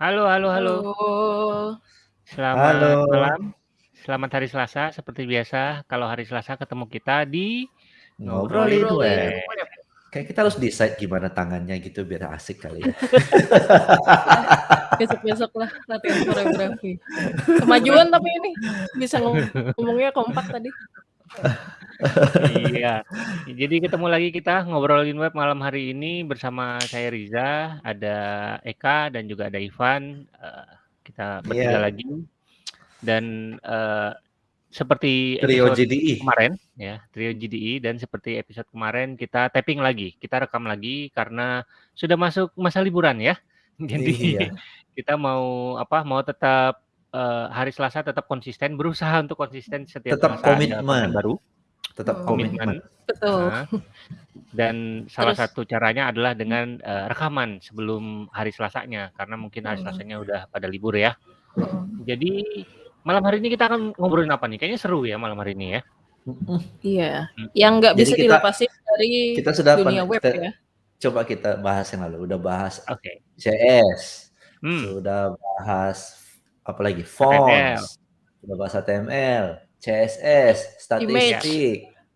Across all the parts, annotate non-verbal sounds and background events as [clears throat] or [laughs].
Halo halo halo. Halo. Selamat Halo. malam, selamat hari Selasa seperti biasa kalau hari Selasa ketemu kita di Ngobrolin Web. Web. Kayak kita harus decide gimana tangannya gitu biar asik kali ya. [laughs] Besok-besok lah latihan koreografi. Kemajuan tapi ini, bisa ngomongnya kompak tadi. Iya, jadi ketemu lagi kita ngobrolin web malam hari ini bersama saya Riza, ada Eka dan juga ada Ivan, eee, kita bertiga Iya. lagi dan, eee, seperti Trio episode JDI. kemarin ya, trio JDI dan seperti episode kemarin kita tapping lagi, kita rekam lagi karena sudah masuk masa liburan ya. [laughs] Jadi Iya. kita mau apa, mau tetap, eee, hari Selasa tetap konsisten, berusaha untuk konsisten setiap Tetap Selasa komitmen. baru. Tetap Hmm. Komitmen. komitmen. Betul. Nah, dan salah Terus satu caranya adalah dengan, eee, rekaman sebelum hari Selasanya, karena mungkin hari. Selasanya udah pada libur ya. Jadi malam hari ini kita akan ngobrolin apa nih? Kayaknya seru ya malam hari ini ya. Iya, Mhm. yang nggak bisa kita dilepasin dari kita sudah dunia pen web te ya. coba kita bahas yang lalu, udah bahas Oke. CS, Hmm. sudah bahas apalagi fonts, sudah bahas HTML, CSS, statistik, Image,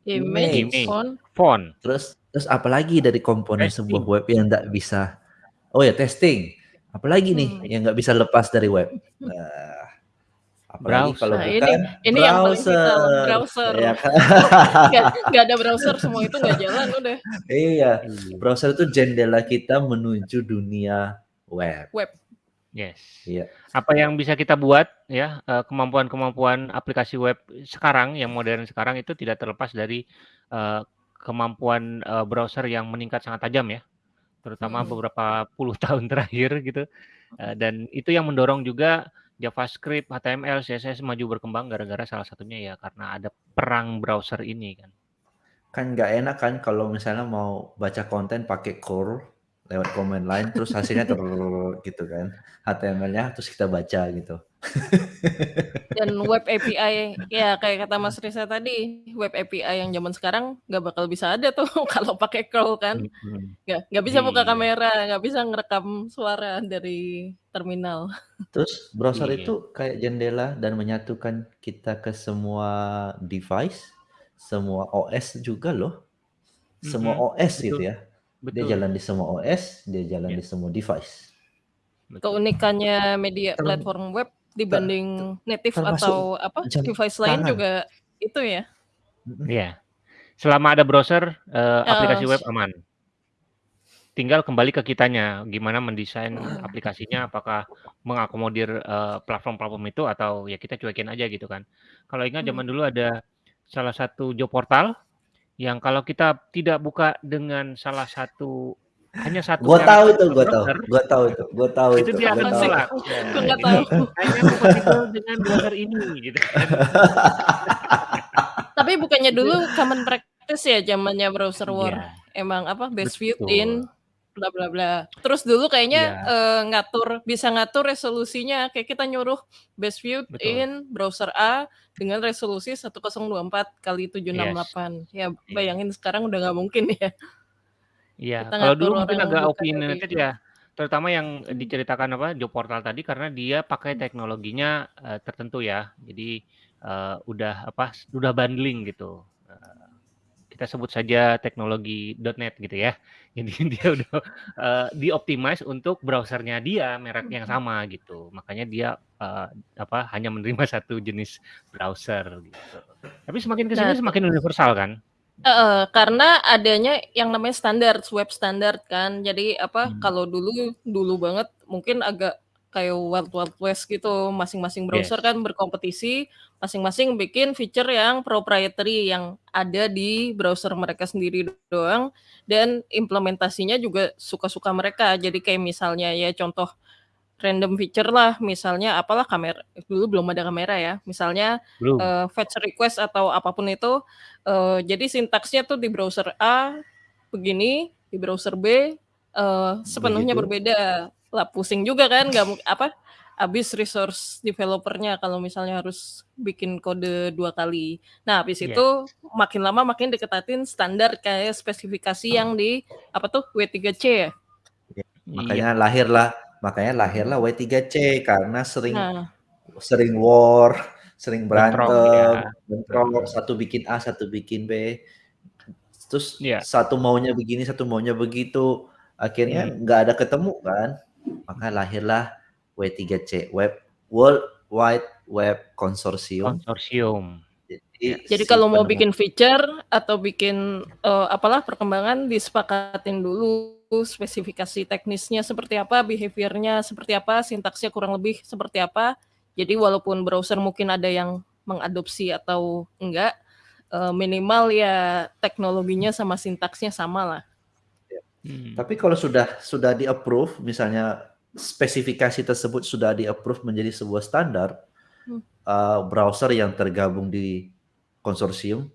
image, Image. font. Font. terus terus apalagi dari komponen sebuah Testing. web yang nggak bisa oh ya testing, apalagi nih Hmm. yang nggak bisa lepas dari web? Nah, apalagi kalau Browser. Nah ini bukan ini yang paling vital, browser, browser. ya kan? [laughs] Nggak nggak ada browser semua itu nggak jalan udah. Iya, Iya. browser itu jendela kita menuju dunia web. Web. Yes. Iya. Apa yang bisa kita buat ya, eee, kemampuan-kemampuan aplikasi web sekarang yang modern sekarang itu tidak terlepas dari, eee, kemampuan, eee, browser yang meningkat sangat tajam ya, terutama Mhm. beberapa puluh [laughs] tahun terakhir gitu, eee, dan itu yang mendorong juga JavaScript, HTML, CSS maju berkembang gara-gara salah satunya ya karena ada perang browser ini kan. Kan nggak enak kan kalau misalnya mau baca konten pakai curl lewat command line terus hasilnya gitu kan, HTML-nya terus kita baca gitu. Dan web API ya kayak kata Mas Riza tadi, web API yang zaman sekarang nggak bakal bisa ada tuh [laughs] kalau pakai curl kan. Nggak nggak bisa buka Iya. kamera, nggak bisa ngerekam suara dari terminal. Terus browser Iya. itu kayak jendela dan menyatukan kita ke semua device, semua OS juga loh. Semua OS gitu betul. ya. Dia Betul. jalan di semua OS, dia jalan Iya. di semua device. Betul. Keunikannya media Ter platform web ter dibanding native termasuk atau apa, device lain tangan. juga itu ya. Iya. Selama ada browser, eee, aplikasi web aman. Tinggal kembali ke kitanya, gimana mendesain Mhm. aplikasinya, apakah mengakomodir, eee, platform-platform itu atau ya kita cuekin aja gitu kan. Kalau ingat zaman Mhm. dulu ada salah satu job portal yang kalau kita tidak buka dengan salah satu hanya satu Gua tahu itu, gua tahu. Gua tahu itu, gua tahu itu itu, dia gua akan menolak. Gua Nah, nggak jadi tahu. [laughs] hanya kompatibel dengan browser ini gitu kan. [laughs] Tapi bukannya dulu common practice ya zamannya browser war, Iya. emang apa, best viewed Betul. in bla bla bla. Terus dulu kayaknya, Iya. eee, ngatur bisa ngatur resolusinya, kayak kita nyuruh best Betul. in browser A dengan resolusi 1024 kali Yes. 768. Ya Iya. bayangin sekarang udah nggak mungkin ya. Iya, Kita kalau dulu mungkin agak opinionated dari ya, terutama yang diceritakan apa, job portal tadi karena dia pakai teknologinya, eee, tertentu ya. Jadi, eee, udah apa, udah bundling gitu. Eee, kita sebut saja teknologi .NET gitu ya. Jadi [laughs] dia udah, eee, di-optimize untuk browser-nya dia, merek yang sama gitu. Makanya dia, eee, apa, hanya menerima [laughs] satu jenis browser gitu. Tapi semakin ke sini Nah, semakin universal kan? Heeh, karena adanya yang namanya standard, web standard kan. Jadi apa, Hmm. kalau dulu dulu banget mungkin agak kayak wild wild west gitu, masing-masing browser Yes. kan berkompetisi, masing-masing bikin feature yang proprietary yang ada di browser mereka sendiri doang dan implementasinya juga suka-suka mereka. Jadi kayak misalnya ya contoh random feature lah, misalnya apalah kamera dulu belum ada kamera ya, misalnya, Belum. eee, fetch request atau apa pun itu, eee, jadi sintaksnya tuh di browser A begini, di browser B, eee, sepenuhnya Begitu. berbeda. Lah pusing juga kan, nggak apa, habis resource developer-nya kalau misalnya harus bikin kode 2 kali. Nah habis Iya. itu makin lama makin diketatin standar kayak spesifikasi yang di apa tuh, W3C ya? Iya, Iya. makanya lahirlah makanya lahirlah Hmm. W3C karena sering Nah. sering war, sering berantem, iya. bentrok, Mhm. satu bikin A, satu bikin B. Terus Iya. satu maunya begini, satu maunya begitu. Akhirnya Hmm. nggak ada ketemu kan. Maka lahirlah W3C, Web World Wide Web Consortium. Konsorsium. Jadi Jadi si kalau mau bikin feature atau bikin, eee, apalah perkembangan disepakatin dulu spesifikasi teknisnya seperti apa, behavior-nya seperti apa, sintaksnya kurang lebih seperti apa. Jadi walaupun browser mungkin ada yang mengadopsi atau enggak, eee, minimal ya teknologinya sama sintaksnya samalah. Ya. Hmm. Tapi kalau sudah sudah di-approve, misalnya spesifikasi tersebut sudah di-approve menjadi sebuah standar, Hmm. eee, browser yang tergabung di konsorsium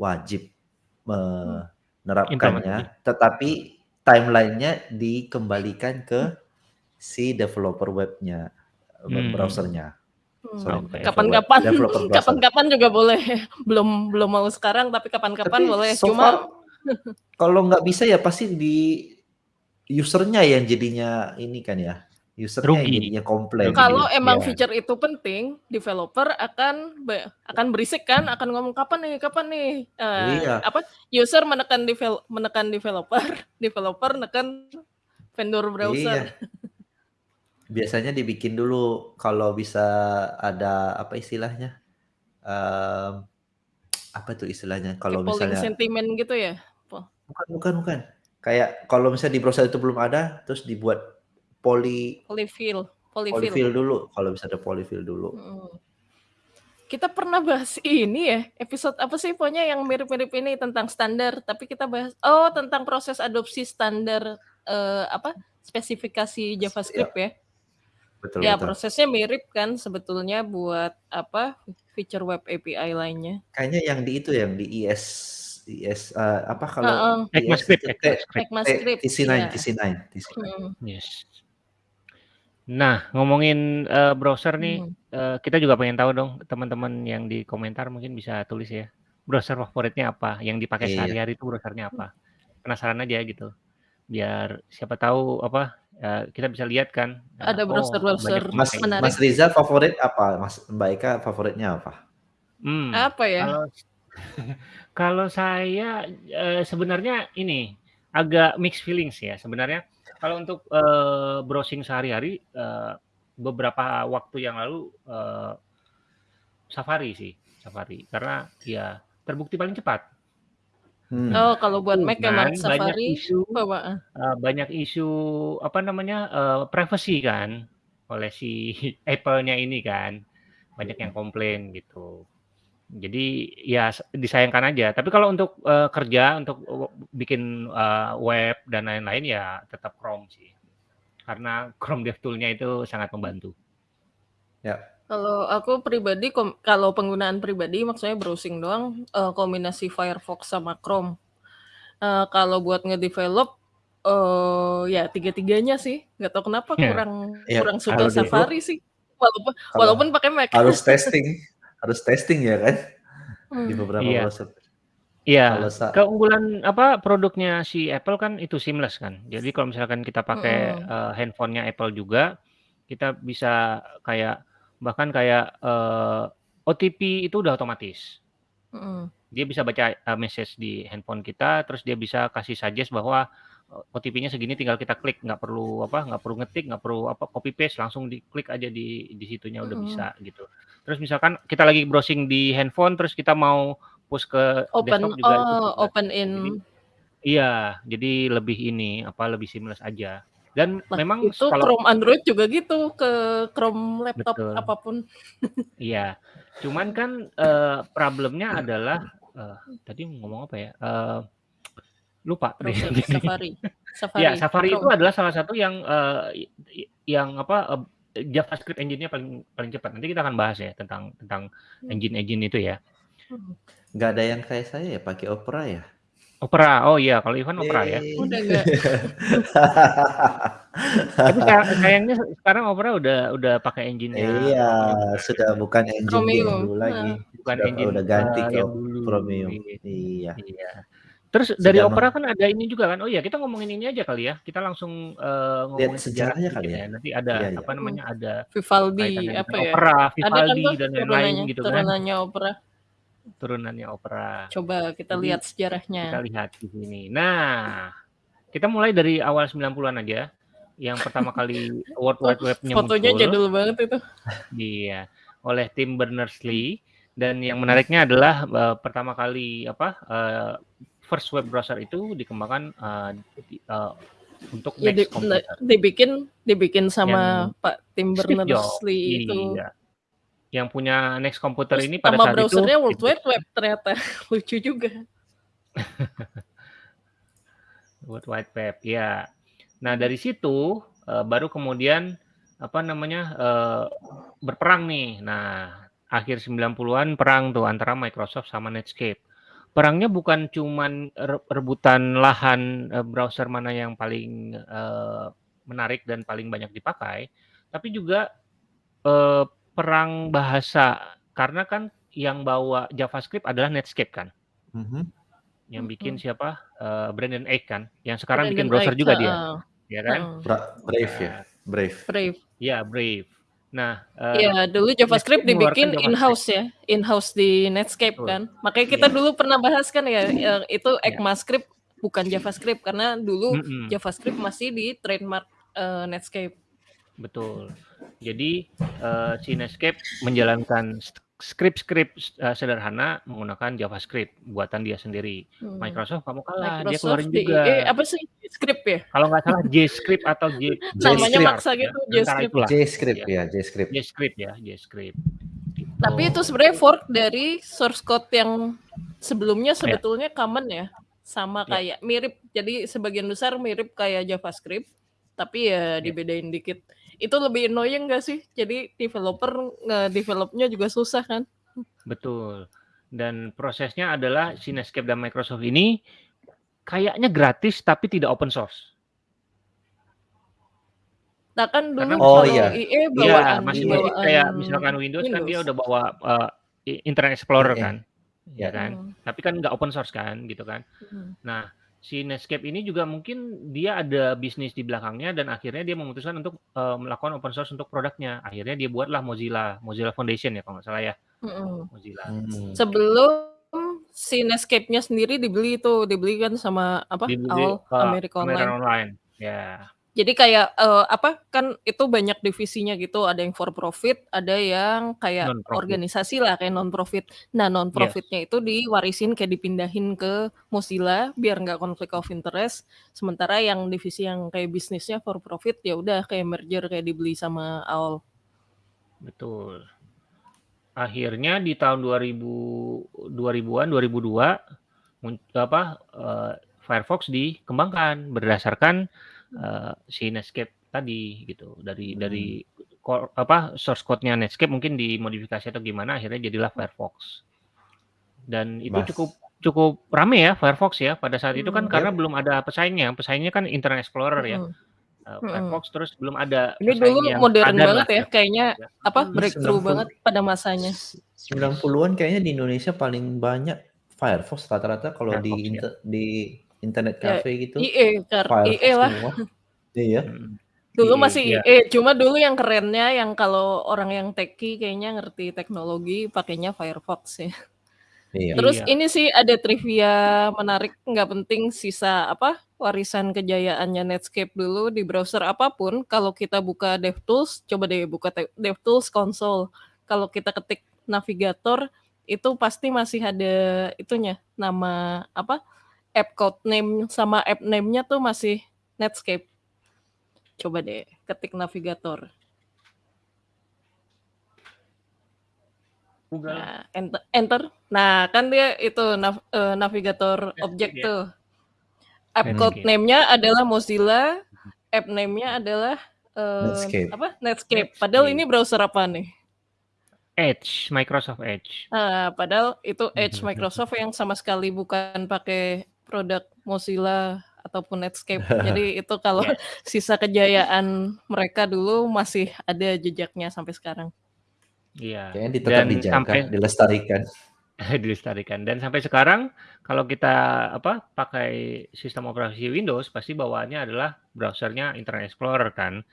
wajib Hmm. menerapkannya, tetapi timeline-nya dikembalikan ke si developer webnya, web Hmm. browser-nya. Hmm. Kapan-kapan kapan-kapan juga boleh. [laughs] Belum belum mau sekarang tapi kapan-kapan boleh. so Cuma far kalau nggak bisa ya pasti di user-nya yang jadinya ini kan ya, user-nya yang Rugi. jadinya komplain. Kalau dia. emang Iya. feature itu penting, developer akan be akan berisik kan, akan ngomong, "Kapan nih kapan nih?" Eee, Iya. apa, user menekan devel menekan developer, [laughs] developer neken vendor browser. Iya. Biasanya dibikin dulu kalau bisa ada apa istilahnya, mmm, apa tuh istilahnya kalau Kayak misalnya sentiment gitu ya? Bukan bukan bukan. Kayak kalau misalnya di browser itu belum ada, terus dibuat poly Polyfill polyfill. polyfill dulu, kalau bisa ada polyfill dulu. Mhm. Kita pernah bahas ini ya, episode apa sih pokoknya yang mirip-mirip ini tentang standar, tapi kita bahas oh tentang proses adopsi standar, eee, apa, spesifikasi Ya. JavaScript ya? Betul Ya betul. prosesnya mirip kan sebetulnya buat apa, feature web API lainnya. Kayaknya yang di itu yang di IS IS, eee, apa kalau Heeh. IS ECMAScript itu T ECMAScript. T ECMAScript, TC9 iya. TC9 TC9. Mhm. Yes. Nah, ngomongin, eee, browser nih, Mhm. eee, kita juga pengen tahu dong, teman-teman yang di komentar mungkin bisa tulis ya, browser favoritnya apa? Yang dipakai Iya. sehari-hari itu browsernya apa? Penasaran aja gitu. Biar siapa tahu apa, eee, kita bisa lihat kan, Ada oh browser-browser banyak yang Mas menarik. Mas Riza favorit apa? Mas Mbak Eka favoritnya apa? Mmm, Apa ya? kalau [laughs] kalau saya, eee, sebenarnya ini, agak mixed feelings ya. Sebenarnya kalau untuk, eee, browsing sehari-hari, eee, beberapa waktu yang lalu, eee, Safari sih, Safari. Karena ya terbukti paling cepat. Hmm. Oh kalau buat Mac emang Cuman banyak Safari isu bawa heeh. eee, banyak isu apa namanya, eee, privacy kan, oleh si [laughs] Apple-nya ini kan, banyak yang komplain gitu. Jadi ya s disayangkan aja. Tapi kalau untuk, eee, kerja, untuk bikin, eee, web dan lain-lain ya tetap Chrome sih. Karena Chrome DevTools-nya itu sangat membantu. Ya. Kalau aku pribadi kom kalau penggunaan pribadi maksudnya browsing doang, eee, kombinasi Firefox sama Chrome. Eee, kalau buat ngedevelop, eee, ya tiga-tiganya sih, nggak tahu kenapa Ya. kurang Ya, kurang suka develop Safari sih, walaupun kalau walaupun pakai Mac. harus [laughs] testing harus testing ya kan, di Hmm. beberapa Iya. browser. Iya, keunggulan apa, produknya si Apple kan itu seamless kan. Jadi kalau misalkan kita pakai, Mhm. eee, handphone-nya Apple juga, kita bisa kayak bahkan kayak, eee, OTP itu udah otomatis. Mhm. Dia bisa baca, eee, message di handphone kita, terus dia bisa kasih suggest bahwa, OTP-nya segini tinggal kita klik, nggak perlu apa, nggak perlu ngetik, nggak perlu apa, copy paste, langsung diklik aja di di situnya udah Mhm. bisa gitu. Terus misalkan kita lagi browsing di handphone, terus kita mau push ke Open desktop juga oh, open in Jadi iya, jadi lebih ini, apa, lebih seamless aja. Dan Lah memang itu kalau Chrome Android juga gitu, ke Chrome laptop Betul. apa pun. [laughs] Iya. Cuman kan, eee, problemnya adalah, eee, tadi ngomong apa ya, eee, lupa deh Browser. [laughs] Safari Safari, Ya, Safari itu Chrome. adalah salah satu yang, i yang apa, eee, JavaScript engine-nya paling paling cepat. Nanti kita akan bahas ya tentang tentang Hmm. engine-engine itu ya. Mhm. Nggak ada yang kayak saya ya pakai Opera ya? Opera, oh iya, kalau Ivan Opera ya. Udah nggak [laughs] Tapi sa sayangnya sekarang Opera udah udah pakai engine-nya Iya, sudah bukan engine dulu lagi. Bukan Sudah engine, udah ganti eee, ke. Chromium. Iya. Iya. Terus dari Opera kan ada ini juga kan, oh iya kita ngomongin ini aja kali ya, kita langsung, Lihat ngomongin sejarah sejarahnya kali ya. ya? Nanti ada, Iya iya. apa namanya, Mhm. ada Vivaldi, apa ya, opera, ada kan Vivaldi tuh dan lain-lain turunannya gitu kan. turunannya opera. Turunannya opera. Coba kita Jadi, lihat kita sejarahnya. lihat di sini. Nah, kita mulai dari awal 90-an aja, yang pertama kali [laughs] World Wide Web-nya fotonya muncul. jadul banget itu. Iya, oleh Tim Berners-Lee dan yang menariknya adalah, eee, pertama kali apa, eee, first web browser itu dikembangkan, eee, di eee, untuk Ya di Next ne Computer. dibikin dibikin Yang sama Pak Tim Berners-Lee itu. iya. Yang punya Next Computer Terus ini pada saat itu browser-nya World Wide. Web ternyata, [laughs] lucu juga. [laughs] World Wide Web, iya. Nah, dari situ, eee, baru kemudian, apa namanya, eee, berperang nih. Nah, akhir 90-an perang tuh antara Microsoft sama Netscape. Perangnya bukan cuman re rebutan lahan, eee, browser mana yang paling, eee, menarik dan paling banyak dipakai, tapi juga, eee, perang bahasa. Karena kan yang bawa JavaScript adalah Netscape kan. Mhm. Yang bikin Mhm. siapa, eee, Brendan Eich kan, yang sekarang bikin Brendan browser Eich, juga dia, heeh. ya kan? Brave ya? Brave. Brave. iya Brave. Nah, Iya, dulu JavaScript dibikin in-house ya, in-house di Netscape Betul. kan. Makanya kita Iya. dulu pernah bahas kan ya, eee, itu Iya. ECMAScript bukan JavaScript karena dulu Mhm. JavaScript masih di trademark, eee, Netscape. Betul. Jadi, eee, si Netscape menjalankan sk skrip-skrip, eee, sederhana menggunakan JavaScript buatan dia sendiri. Hmm. Microsoft mau kalah, dia Microsoft keluarin DIE juga. apa sih? Script ya? Kalau nggak salah JScript atau J [laughs] Namanya JScript. maksa ya, gitu, antara JScript. itulah. JScript Iya. ya, JScript. JScript ya, JScript. Gitu. Tapi itu sebenarnya fork dari source code yang sebelumnya Iya. sebetulnya common ya, sama Iya. kayak mirip. Jadi sebagian besar mirip kayak JavaScript, tapi ya Iya. dibedain dikit. Itu lebih annoying nggak sih? Jadi developer nge-develop-nya juga susah kan? Betul. Dan prosesnya adalah si Netscape dan Microsoft ini kayaknya gratis tapi tidak open source. Nah kan Karena dulu Oh kalau iya. IE Iya, bawaan masih Iya. masih kayak bawaan misalkan Windows kan dia Windows. udah bawa, i Internet Explorer IE. kan, ya Ya. kan. Hmm. Tapi kan nggak open source kan, gitu kan. Mhm. Nah, si Netscape ini juga mungkin dia ada bisnis di belakangnya dan akhirnya dia memutuskan untuk, eee, melakukan open source untuk produknya. Akhirnya dia buatlah Mozilla, Mozilla Foundation ya kalau nggak salah ya, Mhm. Mozilla. Hmm. Sebelum si Netscape-nya sendiri dibeli tuh, dibeli kan sama apa, Dibeli, AOL, eee, America American Online. Online, ya. Jadi kayak, eee, apa, kan itu banyak divisinya gitu, ada yang for profit, ada yang kayak Non-profit. organisasi lah, kayak non-profit. Nah, non-profit-nya itu diwarisin kayak dipindahin ke Mozilla biar nggak konflik of interest, sementara yang divisi yang kayak bisnisnya for profit, ya udah kayak merger, kayak dibeli sama AOL. Betul. Akhirnya di tahun 2000 2000-an, 2002 mun apa, eee, Firefox dikembangkan berdasarkan, eee, si Netscape tadi gitu. Dari dari Hmm. core apa, source code-nya Netscape mungkin dimodifikasi atau gimana akhirnya jadilah Firefox. Dan itu Mas. cukup cukup rame ya Firefox ya pada saat itu kan Hmm. karena Yap. belum ada pesaingnya, pesaingnya kan Internet Explorer ya, Mhm. eee, Mhm. Firefox terus belum ada Ini dulu modern banget ya, ya. kayaknya Ya. apa, breakthrough 90 banget pada masanya. s 90-an kayaknya di Indonesia paling banyak Firefox rata-rata kalau di Firefox ya. inter di internet Ya, cafe gitu, IE kar Firefox IE lah. semua. [laughs] Iya. Mhm. Dulu IE, masih iya. IE, cuma dulu yang kerennya yang kalau orang yang techie kayaknya ngerti teknologi pakainya Firefox ya. Iya. Terus Iya. ini sih ada trivia menarik, nggak penting sisa apa, warisan kejayaannya Netscape dulu di browser apa pun, kalau kita buka DevTools, coba deh buka te DevTools console. Kalau kita ketik navigator, itu pasti masih ada itunya, nama apa, app code name sama app name-nya tuh masih Netscape. Coba deh ketik navigator. Google. Nah, enter enter. Nah, kan dia itu nav eee, navigator objek ya. tuh. App code name-nya adalah Mozilla, app name-nya adalah, eee, Netscape. apa, Netscape. Padahal ini browser apa nih? Edge, Microsoft Edge. Nah, padahal itu Edge. Microsoft yang sama sekali bukan pakai produk Mozilla ataupun Netscape. [laughs] Jadi itu kalau Yes. [laughs] sisa kejayaan mereka dulu masih ada jejaknya sampai sekarang. Iya, tetap dan dijaga, sampai dilestarikan. [laughs] Dilestarikan dan sampai sekarang kalau kita apa, pakai sistem operasi Windows pasti bawaannya adalah browser-nya Internet Explorer kan.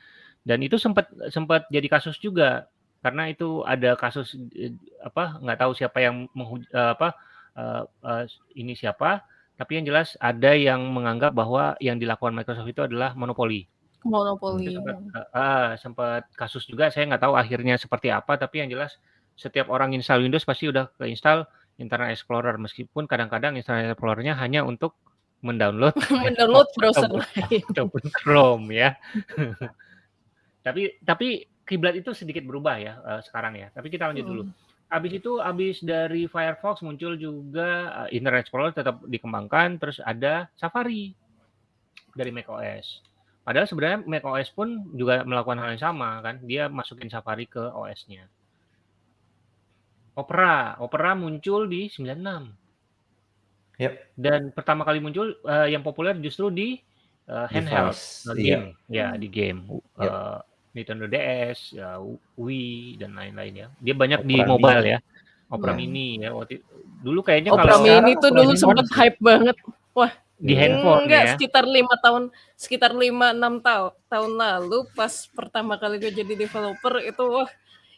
Dan itu sempat sempat jadi kasus juga karena itu ada kasus eee, apa, nggak tahu siapa yang menghuj eee, apa, eee eee, ini siapa, tapi yang jelas ada yang menganggap bahwa yang dilakukan Microsoft itu adalah monopoli. Monopoli, sempat hmm. heeh, sempat kasus juga saya nggak tahu akhirnya seperti apa, tapi yang jelas setiap orang install Windows pasti udah ke-install Internet Explorer meskipun kadang-kadang Internet Explorer-nya hanya untuk mendownload [laughs] Mendownload [laughs] browser lain. ataupun Chrome ya. [laughs] Tapi tapi kiblat itu sedikit berubah ya, eee, sekarang ya, tapi kita lanjut dulu. Habis itu, habis dari Firefox muncul juga, eee, Internet Explorer tetap dikembangkan, terus ada Safari dari macOS. Padahal sebenarnya macOS pun juga melakukan hal yang sama kan, dia masukin Safari ke OS-nya. Opera, Opera muncul di 96. Yap. Dan pertama kali muncul, eee, yang populer justru di, eee, handheld, Device, iya. game, ya di game, Yap. eee, Nintendo DS, ya Wii, dan lain-lain ya. Dia banyak di Opera mobile Mini. ya. Opera Iya. Mini ya waktu dulu kayaknya Opera kalau Mini tuh Opera dulu sih. hype banget. Wah, Di Iya. handphone enggak, ya. sekitar 5 tahun sekitar 5, 6 tau tahun lalu pas pertama kali gue jadi developer itu, wah,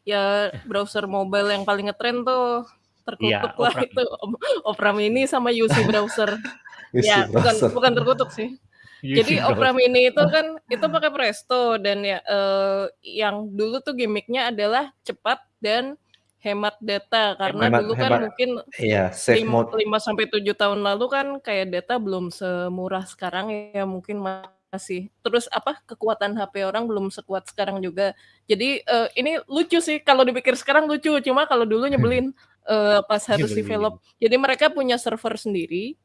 ya browser mobile yang paling ngetren tuh Iya, terkutuk lah Opera itu op Opera Mini sama UC Browser. [laughs] UC Ya, bukan Browser. bukan terkutuk sih. UC Jadi Opera. Mini itu kan itu pakai Presto dan ya, eee, yang dulu tuh gimik-nya adalah cepat dan hemat data karena Hemat dulu kan hemat mungkin iya, safe lim mode. 5 sampai 7 tahun lalu kan kayak data belum semurah sekarang ya, mungkin masih terus apa, kekuatan HP orang belum sekuat sekarang juga. Jadi, eee, ini lucu sih kalau dipikir sekarang lucu, cuma kalau dulu nyebelin, [laughs] eee, pas harus develop. Jadi mereka punya server sendiri,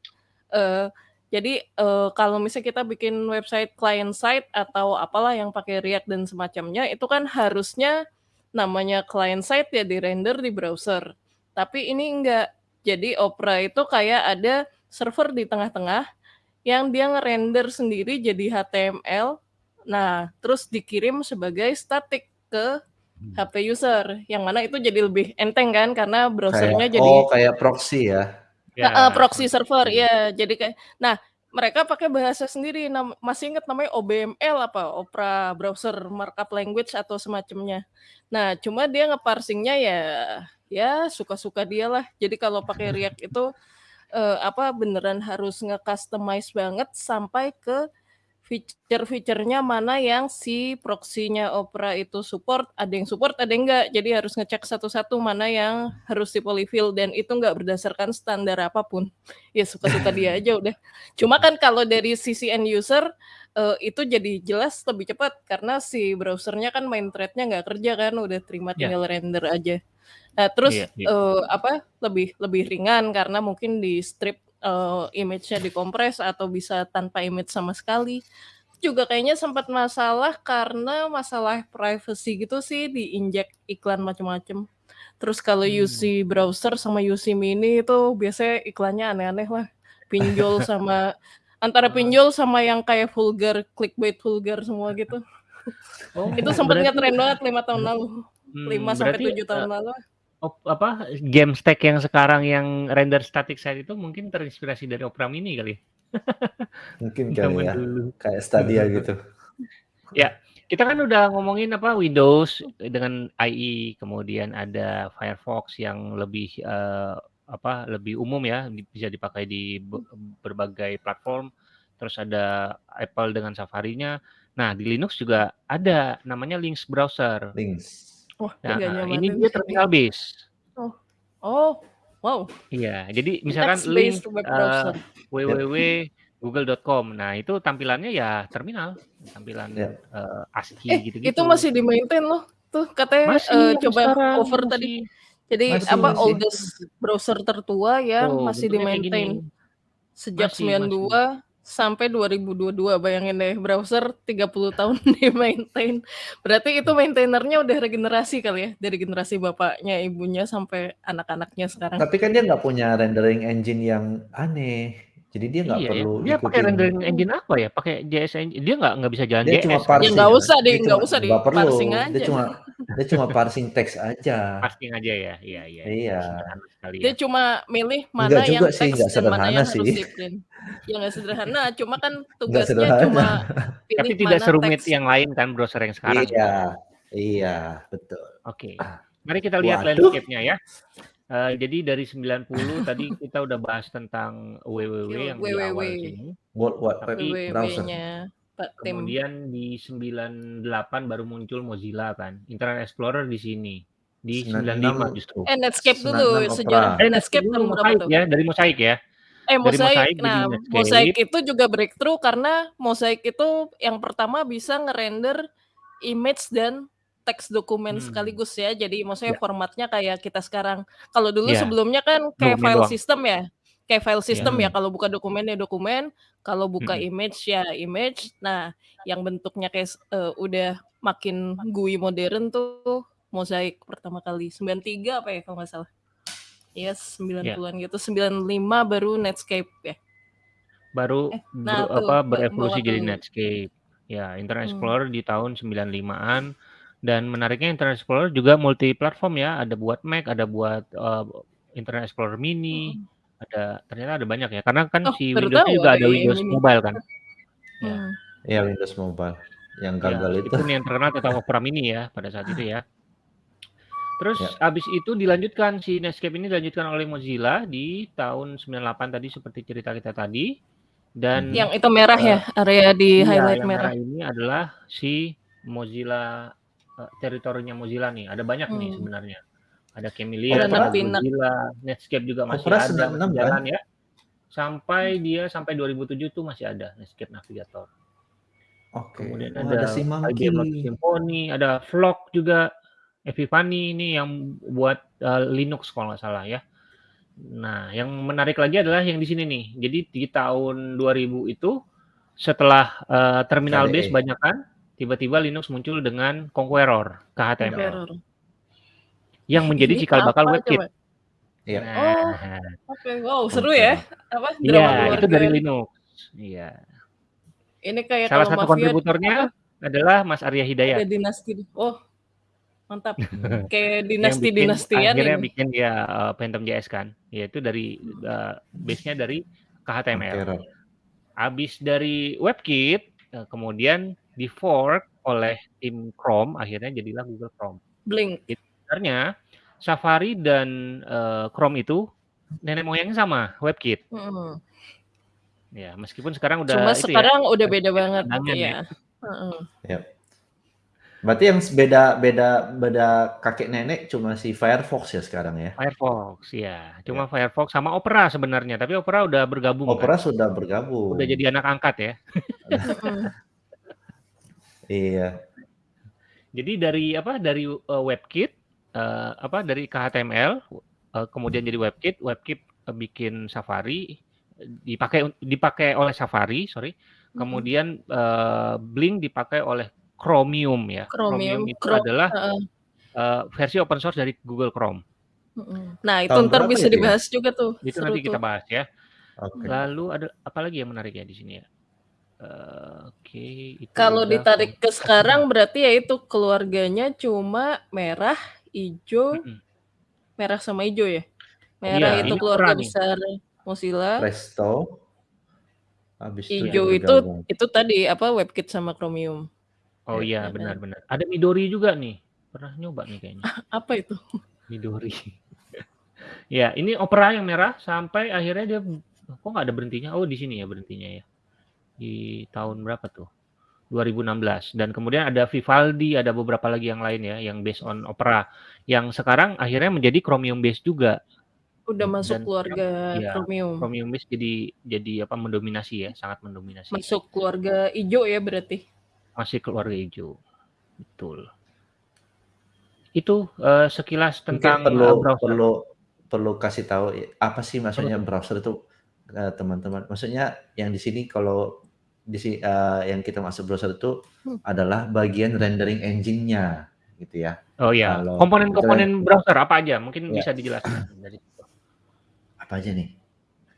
eee, jadi, eee, kalau misalnya kita bikin website client side atau apalah yang pakai React dan semacamnya, itu kan harusnya namanya client side ya di-render di browser. Tapi ini enggak. Jadi Opera itu kayak ada server di tengah-tengah yang dia nge-render sendiri jadi HTML. Nah, terus dikirim sebagai static ke HP user, yang mana itu jadi lebih enteng kan karena Kayak browser-nya jadi oh, kayak proxy ya? Ya, proxy server, iya. Jadi kayak nah, mereka pakai bahasa sendiri nam masih inget namanya OBML apa, Opera Browser Markup Language atau semacamnya. Nah, cuma dia nge-parsing-nya ya ya suka-suka dia lah. Jadi kalau pakai React itu, eee, apa, beneran harus nge-customize banget sampai ke feature-feature-nya mana yang si proxy-nya Opera itu support, ada yang support, ada yang enggak. Jadi harus ngecek satu-satu mana yang harus di-polyfill dan itu enggak berdasarkan standar apa pun. Ya suka-suka dia aja udah. Cuma kan kalau dari sisi end user, eee, itu jadi jelas lebih cepat karena si browser-nya kan main thread-nya nggak kerja kan, udah terima Ya. tinggal render aja. Nah, terus, Iya iya. eee, apa, lebih lebih ringan karena mungkin di-strip, eee, image-nya dikompres atau bisa tanpa image sama sekali. Juga kayaknya sempat masalah karena masalah privacy gitu sih, diinjek iklan macem-macem. Terus kalau Mmm. UC Browser sama UC Mini itu biasanya iklannya aneh-aneh lah. Pinjol [laughs] sama antara pinjol sama yang kayak vulgar, clickbait vulgar semua gitu. Oh, Itu sempat berarti ngetren banget 5 tahun lalu. 5 mmm, sampai 7 tahun eee, lalu. Op apa, game stack yang sekarang yang render static site itu mungkin terinspirasi dari Opera Mini kali? [laughs] Mungkin kali ya, dulu. kayak Stadia gitu. Ya, kita kan udah ngomongin apa, Windows dengan IE, kemudian ada Firefox yang lebih, eee, apa, lebih umum ya, bisa dipakai di be berbagai platform. Terus ada Apple dengan Safari-nya. Nah, di Linux juga ada, namanya Lynx Browser. Links. Wah, Nah, nggak ini dia sih. terminal base. Oh. Oh, wow. Iya, jadi misalkan link, Text based web eee, browser. Yap. www.google.com. Nah, itu tampilannya ya terminal, tampilan, Yap. eee, ASCII Eh, gitu-gitu. itu masih di-maintain loh. Tuh katanya, Masih eee, sampai coba sekarang, over tadi. masih Jadi Masih apa, masih. oldest browser tertua yang Tuh, masih bentuknya kayak gini. di-maintain. Sejak Masih masih. 92 sampai 2022, bayangin deh browser 30 tahun [laughs] di-maintain. Berarti itu maintainernya udah regenerasi kali ya, dari generasi bapaknya, ibunya, sampai anak-anaknya sekarang. Tapi kan dia nggak punya rendering engine yang aneh. Jadi dia nggak Iya ya, perlu dia pakai ikutin rendering engine apa ya? Pakai JS engine dia nggak nggak bisa jalan Dia cuma JS kan? Ya parsing nggak kan? usah Dia deh, nggak cuma usah nggak perlu, di-parsing dia aja. cuma Dia cuma parsing teks aja. Parsing aja ya? Iya iya. Iya. Sederhana sekali Dia ya. cuma milih mana Enggak yang sih, teks nggak dan mana sederhana yang harus sih. di-print. Ya nggak sederhana, cuma kan Nggak tugasnya sederhana. cuma [laughs] Tapi tidak serumit teks. yang lain kan browser yang sekarang. Iya, iya, betul. Oke. Mari kita lihat landscape-nya ya. Eh, jadi dari 90 [laughs] tadi kita udah bahas tentang www yang di awal sini. World Wide Web Tapi browser. www-nya Pak Tim. kemudian di 98 baru muncul Mozilla kan. Internet Explorer di sini. Di 95 96 justru. Eh Netscape dulu 96 sejarah Opera. Eh, Netscape dulu tahun berapa Mosaic tuh? ya, dari Mosaic ya. Eh Dari Mosaic. Mosaic jadi Nah, Netscape. Mosaic itu juga breakthrough karena Mosaic itu yang pertama bisa ngerender image dan teks dokumen Hmm. sekaligus ya. Jadi maksudnya Ya. formatnya kayak kita sekarang. Kalau dulu Ya. sebelumnya kan kayak Dokumen file doang. system ya. Kayak file system Ya. ya. Kalau buka dokumen ya dokumen, kalau buka Mm-mm. image ya image. Nah, yang bentuknya kayak eh, udah makin GUI modern tuh Mosaic pertama kali 93 apa ya kalau nggak salah. Yes, 90-an gitu. 95 baru Netscape ya. Baru Eh, nah ber- tuh apa berevolusi jadi. Netscape. Ya, Internet Hmm. Explorer di tahun 95-an dan menariknya Internet Explorer juga multi platform ya, ada buat Mac, ada buat eh, Internet Explorer Mini, Hmm. ada ternyata ada banyak ya. Karena kan Oh, si Windows juga ada Windows ini. Mobile kan. Ya. Hmm. Ya Windows Mobile yang Ya, gagal itu. meskipun yang terkenal tetap Opera Mini ya pada saat itu ya. Terus Ya. abis itu dilanjutkan si Netscape ini dilanjutkan oleh Mozilla di tahun 98 tadi seperti cerita kita tadi dan Yang itu merah ya, area di Iya, highlight yang merah. merah ini adalah si Mozilla eh, teritorinya Mozilla nih. Ada banyak nih Hmm. sebenarnya. Ada Camellia, ada Mozilla, Netscape juga masih Opera ada 96 masih kan? jalan ya. Sampai dia sampai 2007 tuh masih ada Netscape Navigator. Oke. Kemudian Oh, ada ada si Monkey. IBM Lotus Symfony, ada Flock juga, Epipany ini yang buat eh, Linux kalau nggak salah ya. Nah, yang menarik lagi adalah yang di sini nih. Jadi di tahun 2000 itu setelah eh, terminal KDE. base banyak kan, tiba-tiba Linux muncul dengan Conqueror KHTML Conqueror. yang menjadi Ini cikal bakal apa WebKit. Iya. Nah, Oke, wow seru ya. Apa iya itu dari Linux. Iya. Ini kayak Salah kalau satu mafia kontributornya adalah Mas Arya ada Hidayat. dinasti. Oh, mantap. [laughs] Kayak yang bikin dinasti-dinastian akhirnya ini. bikin dia uh, Phantom JS kan yaitu dari uh, base-nya dari KHTML Conqueror. habis dari WebKit uh, kemudian di fork oleh tim Chrome akhirnya jadilah Google Chrome Blink. sebenarnya Safari dan uh, Chrome itu nenek moyangnya sama WebKit Mm. ya meskipun sekarang udah Cuma itu sekarang ya udah beda banget pandangan ya. ya. Heeh. Berarti yang beda beda beda kakek nenek cuma si Firefox ya sekarang ya. Firefox ya cuma Firefox sama Opera sebenarnya tapi Opera udah bergabung Opera kan? sudah bergabung. udah jadi anak angkat ya Mm. Iya. Jadi dari apa dari uh, WebKit uh, apa dari KHTML uh, kemudian jadi WebKit, WebKit uh, bikin Safari dipakai dipakai oleh Safari, sorry. Kemudian uh, Blink dipakai oleh Chromium ya. Chromium, itu Chrome, adalah heeh. uh, versi open source dari Google Chrome. Nah, itu Tahun ntar bisa itu ya? dibahas juga tuh. Itu Seru nanti kita tuh. bahas ya. Oke. Lalu ada apa lagi yang menarik ya di sini ya? Uh, Oke, itu Kalau udah ditarik ke sekarang berarti ya itu keluarganya cuma merah, hijau, Mm-mm. merah sama hijau ya. Merah Iya, itu keluarga nih. besar Mozilla. Presto. Habis itu Hijau itu bergabung. itu tadi apa WebKit sama Chromium. Oh Ya, iya kan? benar-benar. Ada Midori juga nih. Pernah nyoba nih kayaknya. [laughs] Apa itu? Midori. [laughs] ya, ini opera yang merah sampai akhirnya dia kok nggak ada berhentinya? Oh, di sini ya berhentinya ya. Di tahun berapa tuh? 2016 dan kemudian ada Vivaldi, ada beberapa lagi yang lain ya yang based on opera yang sekarang akhirnya menjadi Chromium based juga. Udah masuk Dan- keluarga iya, Chromium. Chromium based jadi jadi apa mendominasi ya, sangat mendominasi. Masuk keluarga hijau ya berarti. Masih keluarga hijau. Betul. Itu eh, sekilas Mungkin tentang perlu eh, browser. perlu perlu kasih tahu ya, apa sih maksudnya browser itu eh, teman-teman. Maksudnya yang di sini kalau di si- eh, yang kita masuk browser itu Hmm. adalah bagian rendering engine-nya gitu ya. Oh iya, Kalau komponen-komponen browser apa aja? Mungkin Ya. bisa dijelaskan dari. Apa aja nih?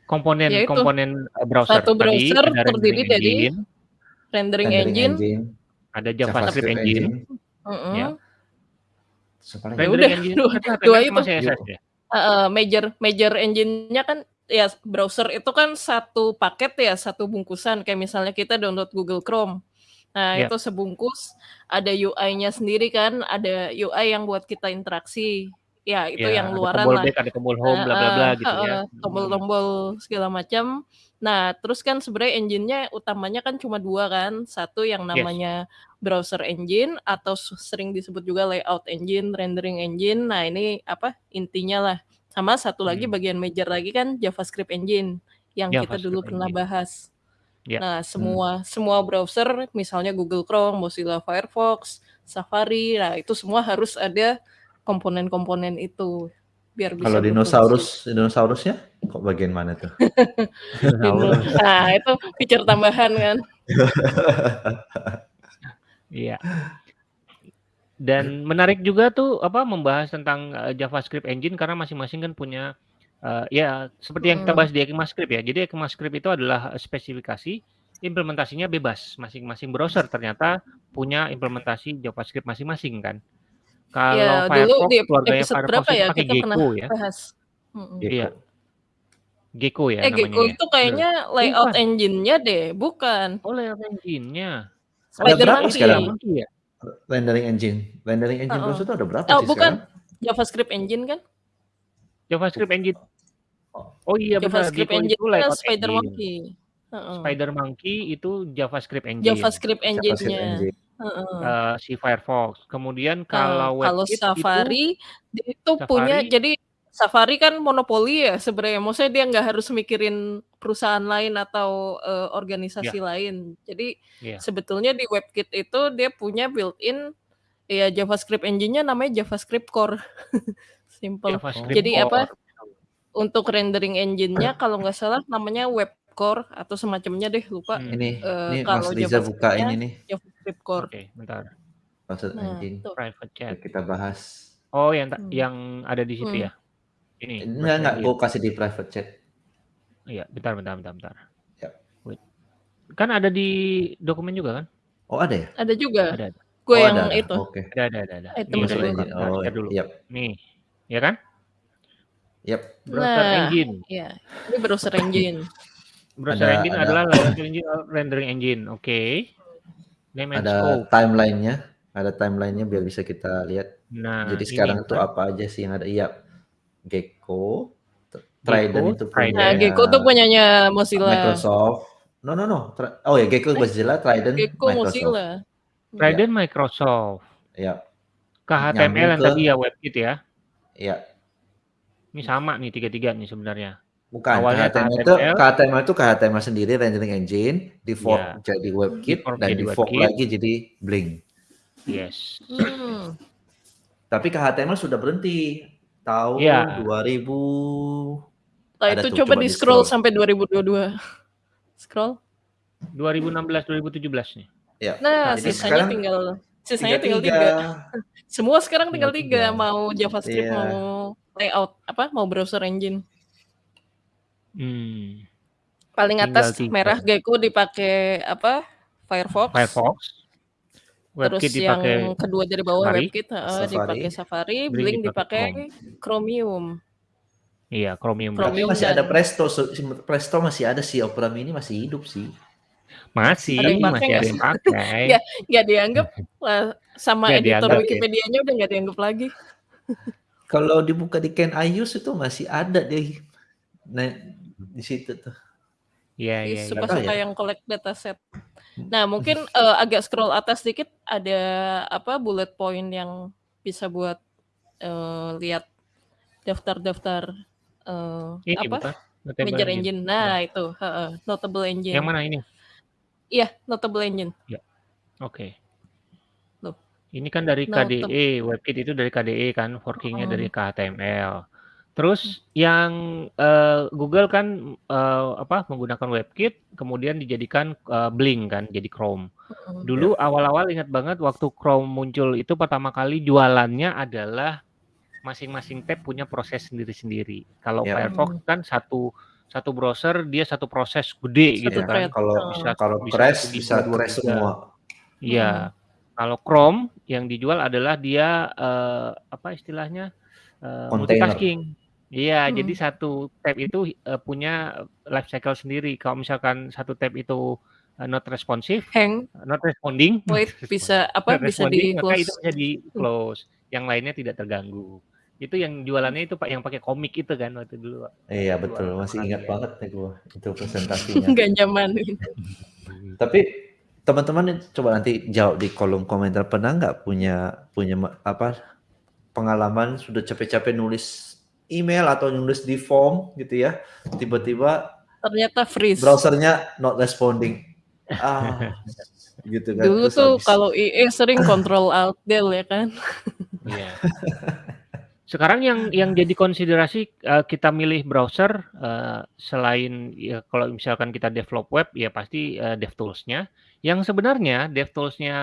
komponen Yaitu, komponen uh, browser satu tadi browser ada terdiri dari engine, Rendering, Rendering engine. engine, ada JavaScript, engine, Mm-mm. Ya. Sepaling Ya Rendering udah, engine dua dua HTML itu. CSS ya? Heeh, major major engine-nya kan ya browser itu kan satu paket ya, satu bungkusan kayak misalnya kita download Google Chrome. Nah, Yap. itu sebungkus, ada UI-nya sendiri kan, ada UI yang buat kita interaksi. Ya, itu Ya, yang ada luaran tombol lah. back, ada tombol home, bla bla bla gitu ya. Hmm. tombol-tombol segala macam. Nah, terus kan sebenarnya engine-nya utamanya kan cuma 2 kan, satu yang Yes. namanya browser engine atau sering disebut juga layout engine, rendering engine. Nah, ini apa, intinya lah. Sama satu lagi Hmm. bagian major lagi kan JavaScript engine, yang kita dulu JavaScript pernah engine. bahas. Ya. Nah, Hmm. semua semua browser misalnya Google Chrome, Mozilla Firefox, Safari, nah itu semua harus ada komponen-komponen itu biar bisa Kalau berfungsi. dinosaurus, dinosaurusnya kok bagian mana tuh? [laughs] Dino Dinosaurus. nah, itu feature tambahan kan. [laughs] [laughs] Iya. Dan menarik juga tuh apa membahas tentang uh, JavaScript engine karena masing-masing kan punya uh, ya seperti yang kita Mhm. bahas di ECMAScript ya. Jadi ECMAScript itu adalah spesifikasi implementasinya bebas. Masing-masing browser ternyata punya implementasi JavaScript masing-masing kan. Kalau Ya, dulu Firefox di keluarganya episode Firefox ya pakai Gecko ya. bahas. Mhm. Iya. Gecko ya Eh, namanya Gecko ya. itu kayaknya layout engine-nya deh, bukan. Oh layout engine-nya. Ada Spider berapa Monkey. sekarang? Monkey ya? Rendering engine. Rendering engine Heeh. browser itu ada berapa Oh, sih bukan. sekarang? JavaScript engine kan? JavaScript engine. Oh iya benar, JavaScript Gecko engine itu kan Spider engine. Monkey. Heeh. Spider Monkey itu JavaScript engine. JavaScript engine-nya. engine. Heeh. Eh, si Firefox. Kemudian kalau kalau WebKit itu Safari itu punya Safari jadi Safari kan monopoli ya sebenarnya. Maksudnya dia nggak harus mikirin perusahaan lain atau eh, organisasi ya, lain. Jadi ya. sebetulnya di WebKit itu dia punya built-in ya JavaScript engine-nya namanya JavaScript Core. [laughs] Simple. JavaScript Jadi apa? Core. Untuk rendering engine-nya kalau nggak salah namanya Web Core atau semacamnya deh lupa. Hmm. Ini, Eh, ini Mas kalau Riza buka ini nih, JavaScript Core. Oke, bentar. browser Nah, engine. itu. Private chat. Kita bahas. Oh, yang Hmm. yang ada di situ Hmm. ya. Ini Enggak, enggak, gue kasih di private chat. Iya, bentar, bentar, bentar, bentar. Ya. Wait. Kan ada di dokumen juga kan? Oh ada ya? Ada juga. Ada, ada. Gue Oh yang ada, ada. itu. Oke. Ada, ada, ada, ada. Item Nih, udah Browser dulu. engine. Oh, share dulu. yap, Nih, ya kan? yap. Browser Nah, engine. ya. Ini browser engine. [laughs] Browser Ada, engine ada, adalah engine rendering engine. Oke. Name and ada timelinenya, ada timelinenya biar bisa kita lihat. Nah, Jadi sekarang itu kan apa aja sih yang ada? Iya, Gecko, T- Gecko, Trident itu Trident. Nah, punya Gecko tuh punyanya Mozilla. Microsoft. No, no, no. Oh ya, Gecko Mozilla, Trident Gecko Microsoft. Mozilla. Trident Microsoft. Ya, KHTML nyambung yang ke, tadi ya WebKit ya. ya, Ini sama nih tiga-tiga nih sebenarnya. bukan. Awalnya KHTML itu, KHTML, KHTML itu KHTML sendiri rendering engine, di fork ya, jadi WebKit default dan fork WebKit. lagi jadi Blink. Yes. Hmm. Tapi KHTML sudah berhenti tahun Ya, 2000. Nah, itu tuh, coba coba di di scroll scroll. sampai 2022. Scroll. 2016 2017 nih. Ya, Nah, jadi sisanya sekarang tinggal sisanya tiga tinggal tiga. tiga. [laughs] Semua sekarang Tinggal tiga. tiga, mau JavaScript, Iya. mau layout, apa, mau browser engine. Hmm, Paling tinggal atas tiga. merah Gecko dipakai apa? Firefox. Firefox, Terus WebKit yang dipakai kedua dari bawah Safari, WebKit, heeh, Safari, dipakai Safari, Blink Blink dipakai Chrome. Chromium. Iya, Chromium Chromium masih ada Presto, Presto masih ada sih, Opera Mini masih hidup sih. Masih, ada yang masih ada yang pakai. [laughs] Nggak, nggak dianggap lah, sama Nggak editor dianggap ya. Wikipedia-nya udah nggak dianggap lagi. Kalau dibuka di Can I Use itu masih ada deh. Nah, di situ tuh. Iya, iya, iya. Suka-suka ya. yang collect dataset. Nah, mungkin eh, agak scroll atas dikit ada apa bullet point yang bisa buat eh, lihat daftar-daftar eh, Ini apa bukan Notable major Engine. engine. Ya. Nah, itu heeh, notable Yang engine. mana ini? Iya, notable engine. Ya, oke. Loh, Ini kan dari notable. KDE, WebKit itu dari KDE kan, forkingnya dari Hmm. KHTML. Terus yang eh, Google kan eh, apa menggunakan WebKit, kemudian dijadikan eh, Blink kan, jadi Chrome. Mm-mm. Ya. Dulu awal-awal ingat banget waktu Chrome muncul itu pertama kali jualannya adalah masing-masing tab punya proses sendiri-sendiri. Kalau Ya. Firefox kan satu satu browser dia satu proses gede Satu gitu kan. thread. kalau Bisa Heeh. kalau bisa crash bisa dua crash semua. Iya. Hmm. Kalau Chrome yang dijual adalah dia, eee, apa istilahnya, eee, Kontainer. multitasking. Iya, jadi Hmm. satu tab itu, eee, punya life cycle sendiri. Kalau misalkan satu tab itu, eee, not responsive, Hang. not responding Wait, responding, [laughs] bisa apa, not bisa responding, maka itu bisa Hmm. yang lainnya tidak terganggu. Itu yang jualannya itu Pak, yang pakai komik itu kan waktu dulu, Iya waktu betul, masih ingat ya. banget nih gua, itu [laughs] presentasinya. Nggak nyamanin. Tapi teman-teman coba nanti jawab di kolom komentar, pernah nggak punya punya apa, pengalaman sudah capek-capek nulis email atau nulis di form gitu ya, tiba-tiba Ternyata freeze. browser-nya not responding. Ah, [laughs] gitu kan, Dulu terus tuh habis kalau IE sering control alt del ya kan. [laughs] Iya. Sekarang yang yang jadi konsiderasi, eee, kita milih browser, eee, selain ya kalau misalkan kita develop web, ya pasti, eee, DevTools-nya. Yang sebenarnya DevTools-nya,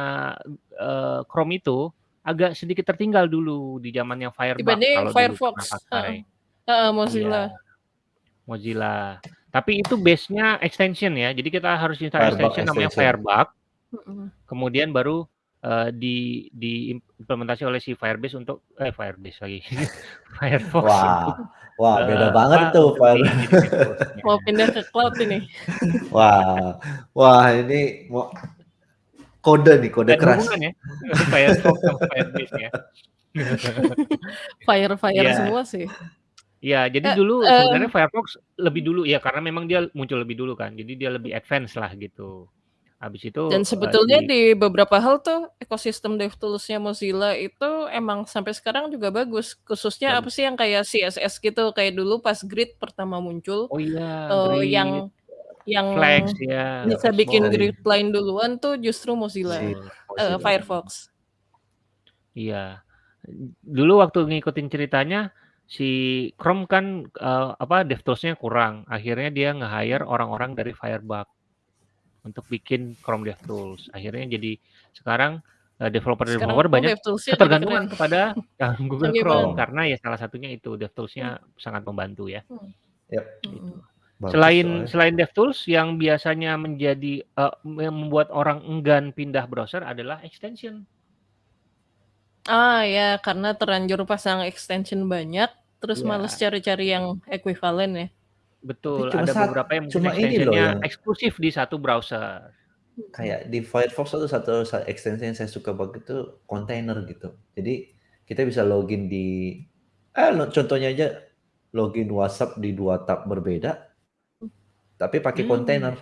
eee, Chrome itu agak sedikit tertinggal dulu di zamannya Firebug Dibanding Firefox, heeh. pakai. Heeh, Iya, Mozilla. Mozilla. Tapi itu base-nya extension ya, jadi kita harus install Firebug extension namanya. Firebug, Mhm. kemudian baru, eee, di diimplementasi oleh si Firebase untuk eh, Firebase lagi, Firefox untuk, Wah, wah beda eee, banget apa, tuh untuk Fire di jadi DevTools-nya. Mau pindah ke cloud ini. Wah, wah ini mau kode nih, kode ada keras. hubungan ya, Firefox sama Firebase ya. Fire-fire Iya. semua sih. Iya, jadi Eh, dulu eee sebenarnya Firefox lebih dulu ya, karena memang dia muncul lebih dulu kan, jadi dia lebih advance lah gitu. Habis itu, Dan eee, sebetulnya si di beberapa hal tuh ekosistem DevTools-nya Mozilla itu emang sampai sekarang juga bagus. Khususnya apa bagus. sih yang kayak CSS gitu, kayak dulu pas Grid pertama muncul, Oh iya, Grid, yang yang Flags ya, bisa bikin grid line duluan tuh justru Mozilla, Betul. eee, Mozilla. Firefox. Iya. Dulu waktu ngikutin ceritanya, si Chrome kan, eee, apa, DevTools-nya kurang, akhirnya dia nge-hire orang-orang dari Firebug untuk bikin Chrome DevTools. Akhirnya jadi sekarang, eee, Sekarang developer-developer Chrome banyak ketergantungan kepada, [laughs] Google banget. Chrome, karena ya salah satunya itu, Hmm. DevTools-nya sangat membantu ya. Hmm. Yap, Gitu. Bagus Selain soalnya. selain DevTools yang biasanya menjadi, eee, yang membuat orang enggan pindah browser adalah extension. Ah, ya, karena terlanjur pasang extension banyak, terus males Iya. cari-cari yang ekuivalen ya. Tapi Betul, cuma ada sat beberapa yang cuma ini loh extension-nya yang eksklusif di satu browser. Kayak di Firefox itu satu sa extension yang saya suka banget itu kontainer gitu. Jadi kita bisa login di eh, contohnya aja login WhatsApp di 2 tab berbeda, tapi pakai Mmm. kontainer.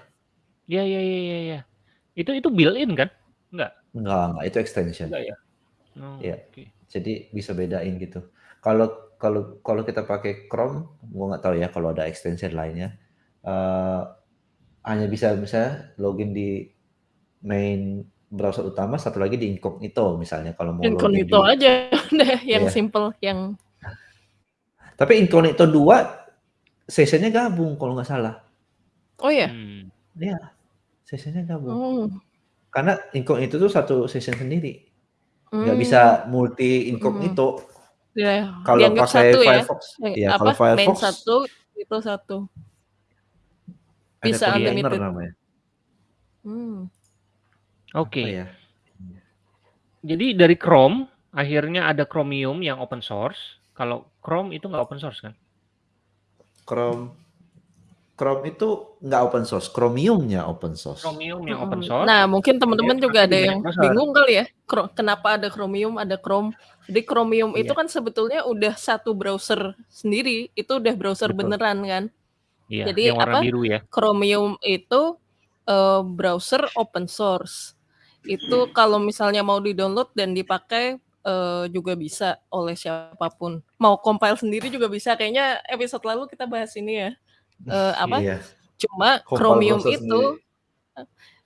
Iya iya iya iya iya. Itu itu built-in kan? Enggak? Enggak enggak, itu extension. Enggak ya? Oh, Iya. oke. Jadi bisa bedain gitu. Kalau kalau kalau kita pakai Chrome, gua nggak tahu ya kalau ada extension lainnya, eee, hanya bisa misalnya login di main browser utama, satu lagi di incognito misalnya kalau mau login Incognito di aja [laughs] deh yang Iya. simple, yang Tapi incognito 2 sessionnya gabung kalau nggak salah. Oh ya? Mmm. Iya, sessionnya gabung. Oh. Karena incognito tuh satu session sendiri. Nggak Mmm. bisa multi Mhm. incognito. Ya, Kalau dianggap pakai satu ya? Firefox Eh, iya, apa, kalau main Firefox satu, itu satu. ada Bisa container unlimited. namanya. Hmm. Apa Oke. ya? Jadi dari Chrome, akhirnya ada Chromium yang open source. Kalau Chrome itu nggak open source kan? Chrome Chrome itu nggak open source, Chromium-nya open source. Chromium yang open Mhm. source, Nah, mungkin teman-teman kemudian juga ada yang bingung kali ya, kenapa ada Chromium, ada Chrome. Jadi Chromium itu Iya. kan sebetulnya udah satu browser sendiri, itu udah browser Betul. beneran kan. Iya, Jadi yang warna apa, biru ya. Chromium itu, eee, browser open source. Itu kalau misalnya mau di-download dan dipakai, eee, juga bisa oleh siapa pun. Mau compile sendiri juga bisa, kayaknya episode lalu kita bahas ini ya, eee, apa, Iya. cuma Compile Chromium browser itu sendiri.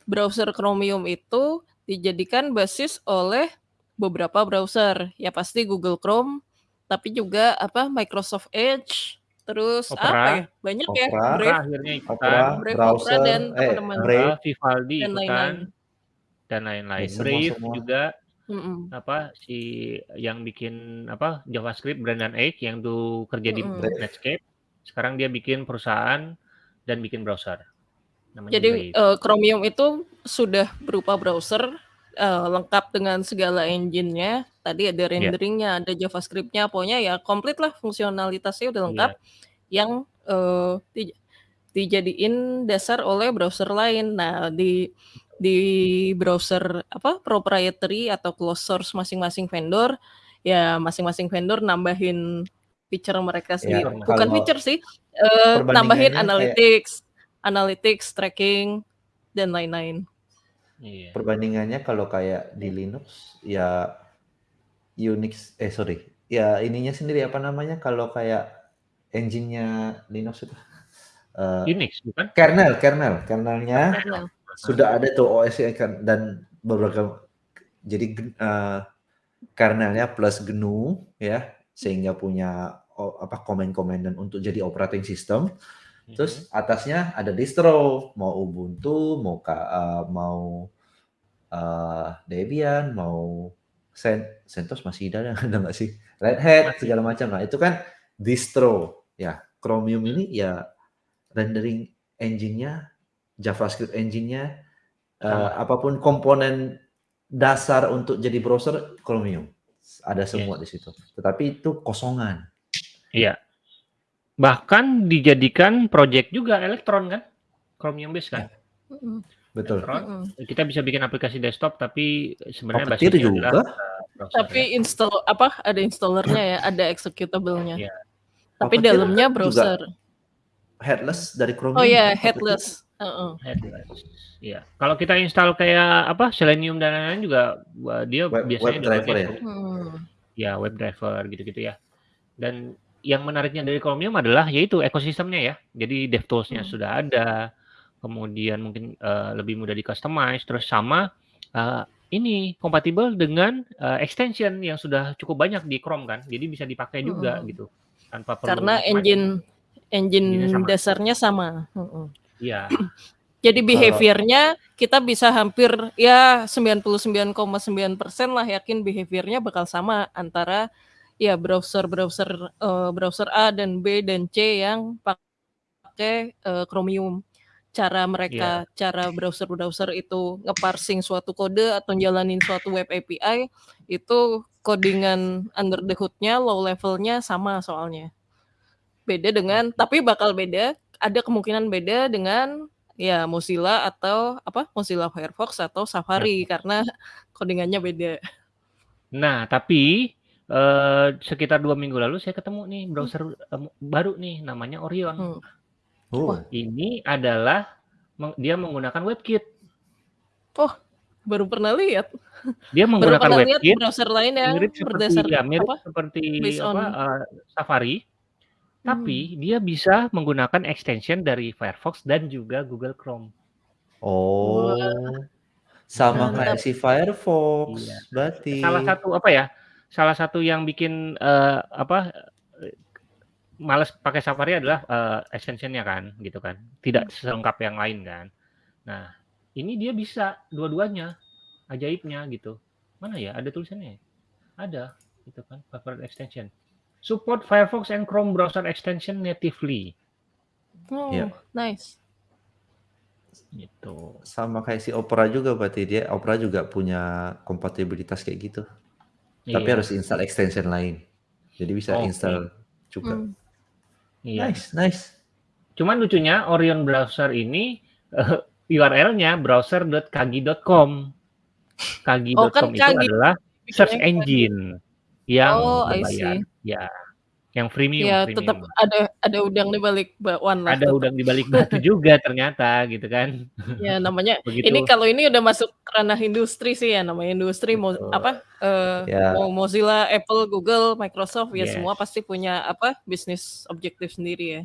browser Chromium itu dijadikan basis oleh beberapa browser. Ya pasti Google Chrome, tapi juga apa, Microsoft Edge, terus apa Opera. ya, banyak ya, Opera, Opera Brave akhirnya ikutan. Opera, Brave, Opera, browser, dan eh, teman-teman. Brave. Heeh, Vivaldi Dan lain-lain. dan lain-lain. Ya, semua Brave semua. juga, Mhm. apa, si yang bikin apa, JavaScript Brendan Eich yang dulu kerja di Mhm. Brave. Netscape, sekarang dia bikin perusahaan dan bikin browser. Namanya Jadi, Brave. eee, Chromium itu sudah berupa browser, eee, lengkap dengan segala engine-nya. Tadi ada Iya. rendering-nya, ada JavaScript-nya, pokoknya ya komplit lah fungsionalitasnya udah lengkap Iya. yang, eee, di dijadiin dasar oleh browser lain. Nah, di di browser apa, proprietary atau closed source masing-masing vendor, ya masing-masing vendor nambahin feature mereka Ya, sendiri. Fiturnya. Bukan kalau feature sih, eee, nambahin perbandingannya kayak analytics analytics, tracking, dan lain-lain. Iya. perbandingannya kalau kayak di Linux, ya Unix eh sorry, ya ininya sendiri apa namanya kalau kayak engine-nya Linux itu, eee, Unix bukan? kernel kernel kernelnya Kernel. sudah ada tuh OS-nya kan dan beberapa jadi eee, kernelnya plus GNU ya, sehingga punya apa, komen-komen dan untuk jadi operating system. Mhm. Terus atasnya ada distro, mau Ubuntu, mau ka eee, mau, eee, Debian, mau Cen CentOS masih ada [laughs] ada nggak sih? Red Hat, segala macam. Nah, itu kan distro. Ya, Chromium ini ya rendering engine-nya, JavaScript engine-nya, Sama. apa pun komponen dasar untuk jadi browser Chromium. Ada semua Yes. di situ. Tetapi itu kosongan. Iya. Bahkan dijadikan project juga Electron kan? Chromium base kan? Betul. Electron, kita bisa bikin aplikasi desktop tapi sebenarnya Puppeteer basisnya adalah, juga. eee, browser Tapi ya. install apa, ada installernya ya, ada executable-nya. Iya. Tapi Puppeteer dalamnya juga browser. headless dari Oh Chromium iya, kan Puppeteer. headless. Heeh. Headless. Iya. Kalau kita install kayak apa, Selenium dan lain-lain juga, dia Web biasanya web driver ya? Hmm. ya web driver gitu-gitu ya. Dan yang menariknya dari Chromium adalah yaitu ekosistemnya ya. Jadi DevTools-nya Hmm. sudah ada, kemudian mungkin, eee, lebih mudah di-customize, terus sama, eee, ini kompatibel dengan, eee, extension yang sudah cukup banyak di Chrome kan. Jadi bisa dipakai juga Mhm. gitu, tanpa perlu Karena engine engine sama. dasarnya sama. Mhm. Iya. [clears throat] Jadi behavior-nya kita bisa hampir ya 99,9% lah yakin behavior-nya bakal sama antara ya browser-browser, eee, browser A dan B dan C yang pakai, eee, Chromium. Cara mereka cara browser-browser itu nge-parsing suatu kode atau jalanin suatu web API, itu codingan under the hood-nya, low level-nya sama soalnya. Beda dengan tapi bakal beda, ada kemungkinan beda dengan ya Mozilla atau apa, Mozilla Firefox atau Safari Firefox. karena codingannya beda. Nah, tapi, eee, sekitar 2 minggu lalu saya ketemu nih Hmm. browser, mmm, baru nih namanya Orion. Hmm. Oh. Wah. Ini adalah meng dia menggunakan WebKit. Oh, baru pernah lihat. Dia Baru menggunakan lihat WebKit browser lain yang mirip seperti ya mirip apa, seperti based apa, on eee, Safari, tapi Hmm. dia bisa menggunakan extension dari Firefox dan juga Google Chrome. Oh. Wah. Sama kayak si Firefox Iya. berarti. Salah satu apa ya, salah satu yang bikin, eee, apa, males pakai Safari adalah, eee, extension-nya kan, gitu kan. Tidak Hmm. selengkap yang lain kan. Nah, ini dia bisa dua-duanya, ajaibnya gitu. Mana ya, ada tulisannya ya? Ada, gitu kan, favorite extension. Support Firefox and Chrome browser extension natively. Oh, Iya. nice. Gitu. Sama kayak si Opera juga berarti dia Opera juga punya kompatibilitas kayak gitu. Tapi Iya. harus install extension lain. Jadi bisa Oke. install juga. Hmm. Iya. Nice nice. Cuman lucunya Orion browser ini, eee, URL-nya browser.kagi.com. Oh, Kagi.com kan itu Kagi adalah search engine yang Oh, berbayar. Ya, yang premium Ya, tetap ada ada udang di balik bakwan lah Ada tetap. udang di balik batu [laughs] juga ternyata gitu kan. Ya namanya [laughs] ini Begitu kalau ini udah masuk ranah industri sih ya, namanya industri mau apa, eee, Ya. mau Mozilla, Apple, Google, Microsoft ya semua Yes. pasti punya apa, bisnis objektif sendiri ya.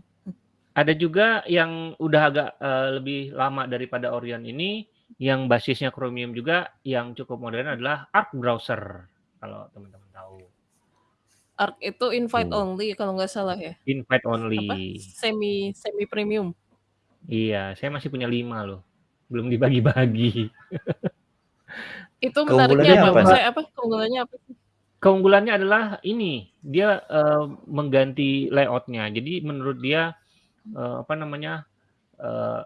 Ada juga yang udah agak, eee, lebih lama daripada Orion ini, yang basisnya Chromium juga, yang cukup modern adalah Arc browser, kalau teman-teman Arc itu invite Oh. only kalau nggak salah ya? Invite Apa, only. semi semi premium. Iya, saya masih punya 5 loh, belum dibagi-bagi. Itu menariknya apa? apa? Maksudnya apa, keunggulannya apa sih? Keunggulannya adalah ini, dia, eee, mengganti layout-nya. Jadi menurut dia, eee, apa namanya, eee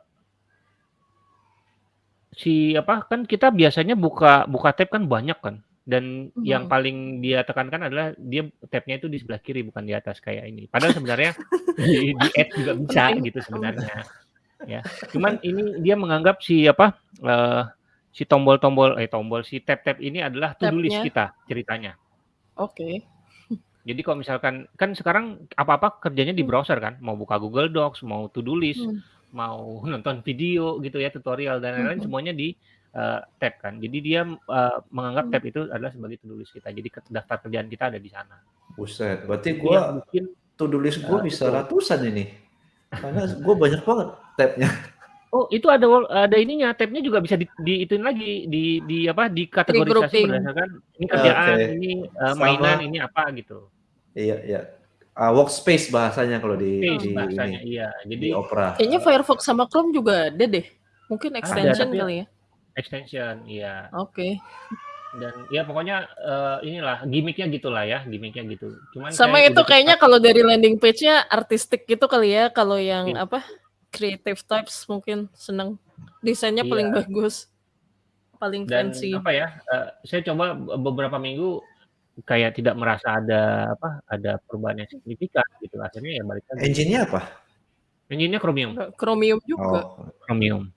si apa, kan kita biasanya buka buka tab kan banyak kan, dan yang Mhm. paling dia tekankan adalah dia tab-nya itu di sebelah kiri bukan di atas kayak ini. Padahal sebenarnya [laughs] di di add juga bisa gitu sebenarnya, ya. Cuman ini dia menganggap si apa, eee, si tombol-tombol eh tombol, si tab-tab ini adalah list Tab-nya. kita ceritanya. Oke. Jadi kalau misalkan kan sekarang apa-apa kerjanya di Hmm. browser kan, mau buka Google Docs, mau to do list, Hmm. mau nonton video gitu ya, tutorial dan lain-lain Mhm. semuanya di, eee, tab kan. Jadi dia, eee, menganggap Hmm. tab itu adalah sebagai to do list kita. Jadi daftar kerjaan kita ada di sana. Buset, berarti Itu yang gua bikin to do list gua eee, bisa itu. ratusan ini. Karena gua banyak banget tab-nya. Oh, itu ada ada ininya, tab-nya juga bisa di di ituin lagi, di di apa, dikategorisasi Di-grouping. berdasarkan ini kerjaan, Oke. ini, Sama mainan, ini apa gitu. Iya iya. Ah, workspace bahasanya kalau di Workspace di bahasanya, ini, iya. di Jadi Opera. Kayaknya Firefox sama Chrome juga ada deh. Mungkin ada, extension tapi kali ya? Extension, iya. Oke. Dan ya pokoknya, eee, inilah gimik-nya gitulah ya, gimik-nya gitu. Cuman Sama saya itu udah kayaknya kalau dari landing page-nya artistik gitu kali ya, kalau yang Iya. apa, creative types mungkin seneng. Desainnya paling Iya. bagus. Paling Dan fancy. apa ya, eee, saya coba be beberapa minggu kayak tidak merasa ada apa, ada perubahan yang signifikan gitu. Akhirnya ya balik lagi. Engine-nya apa? Engine-nya Chromium. Chromium juga. Oh. Chromium.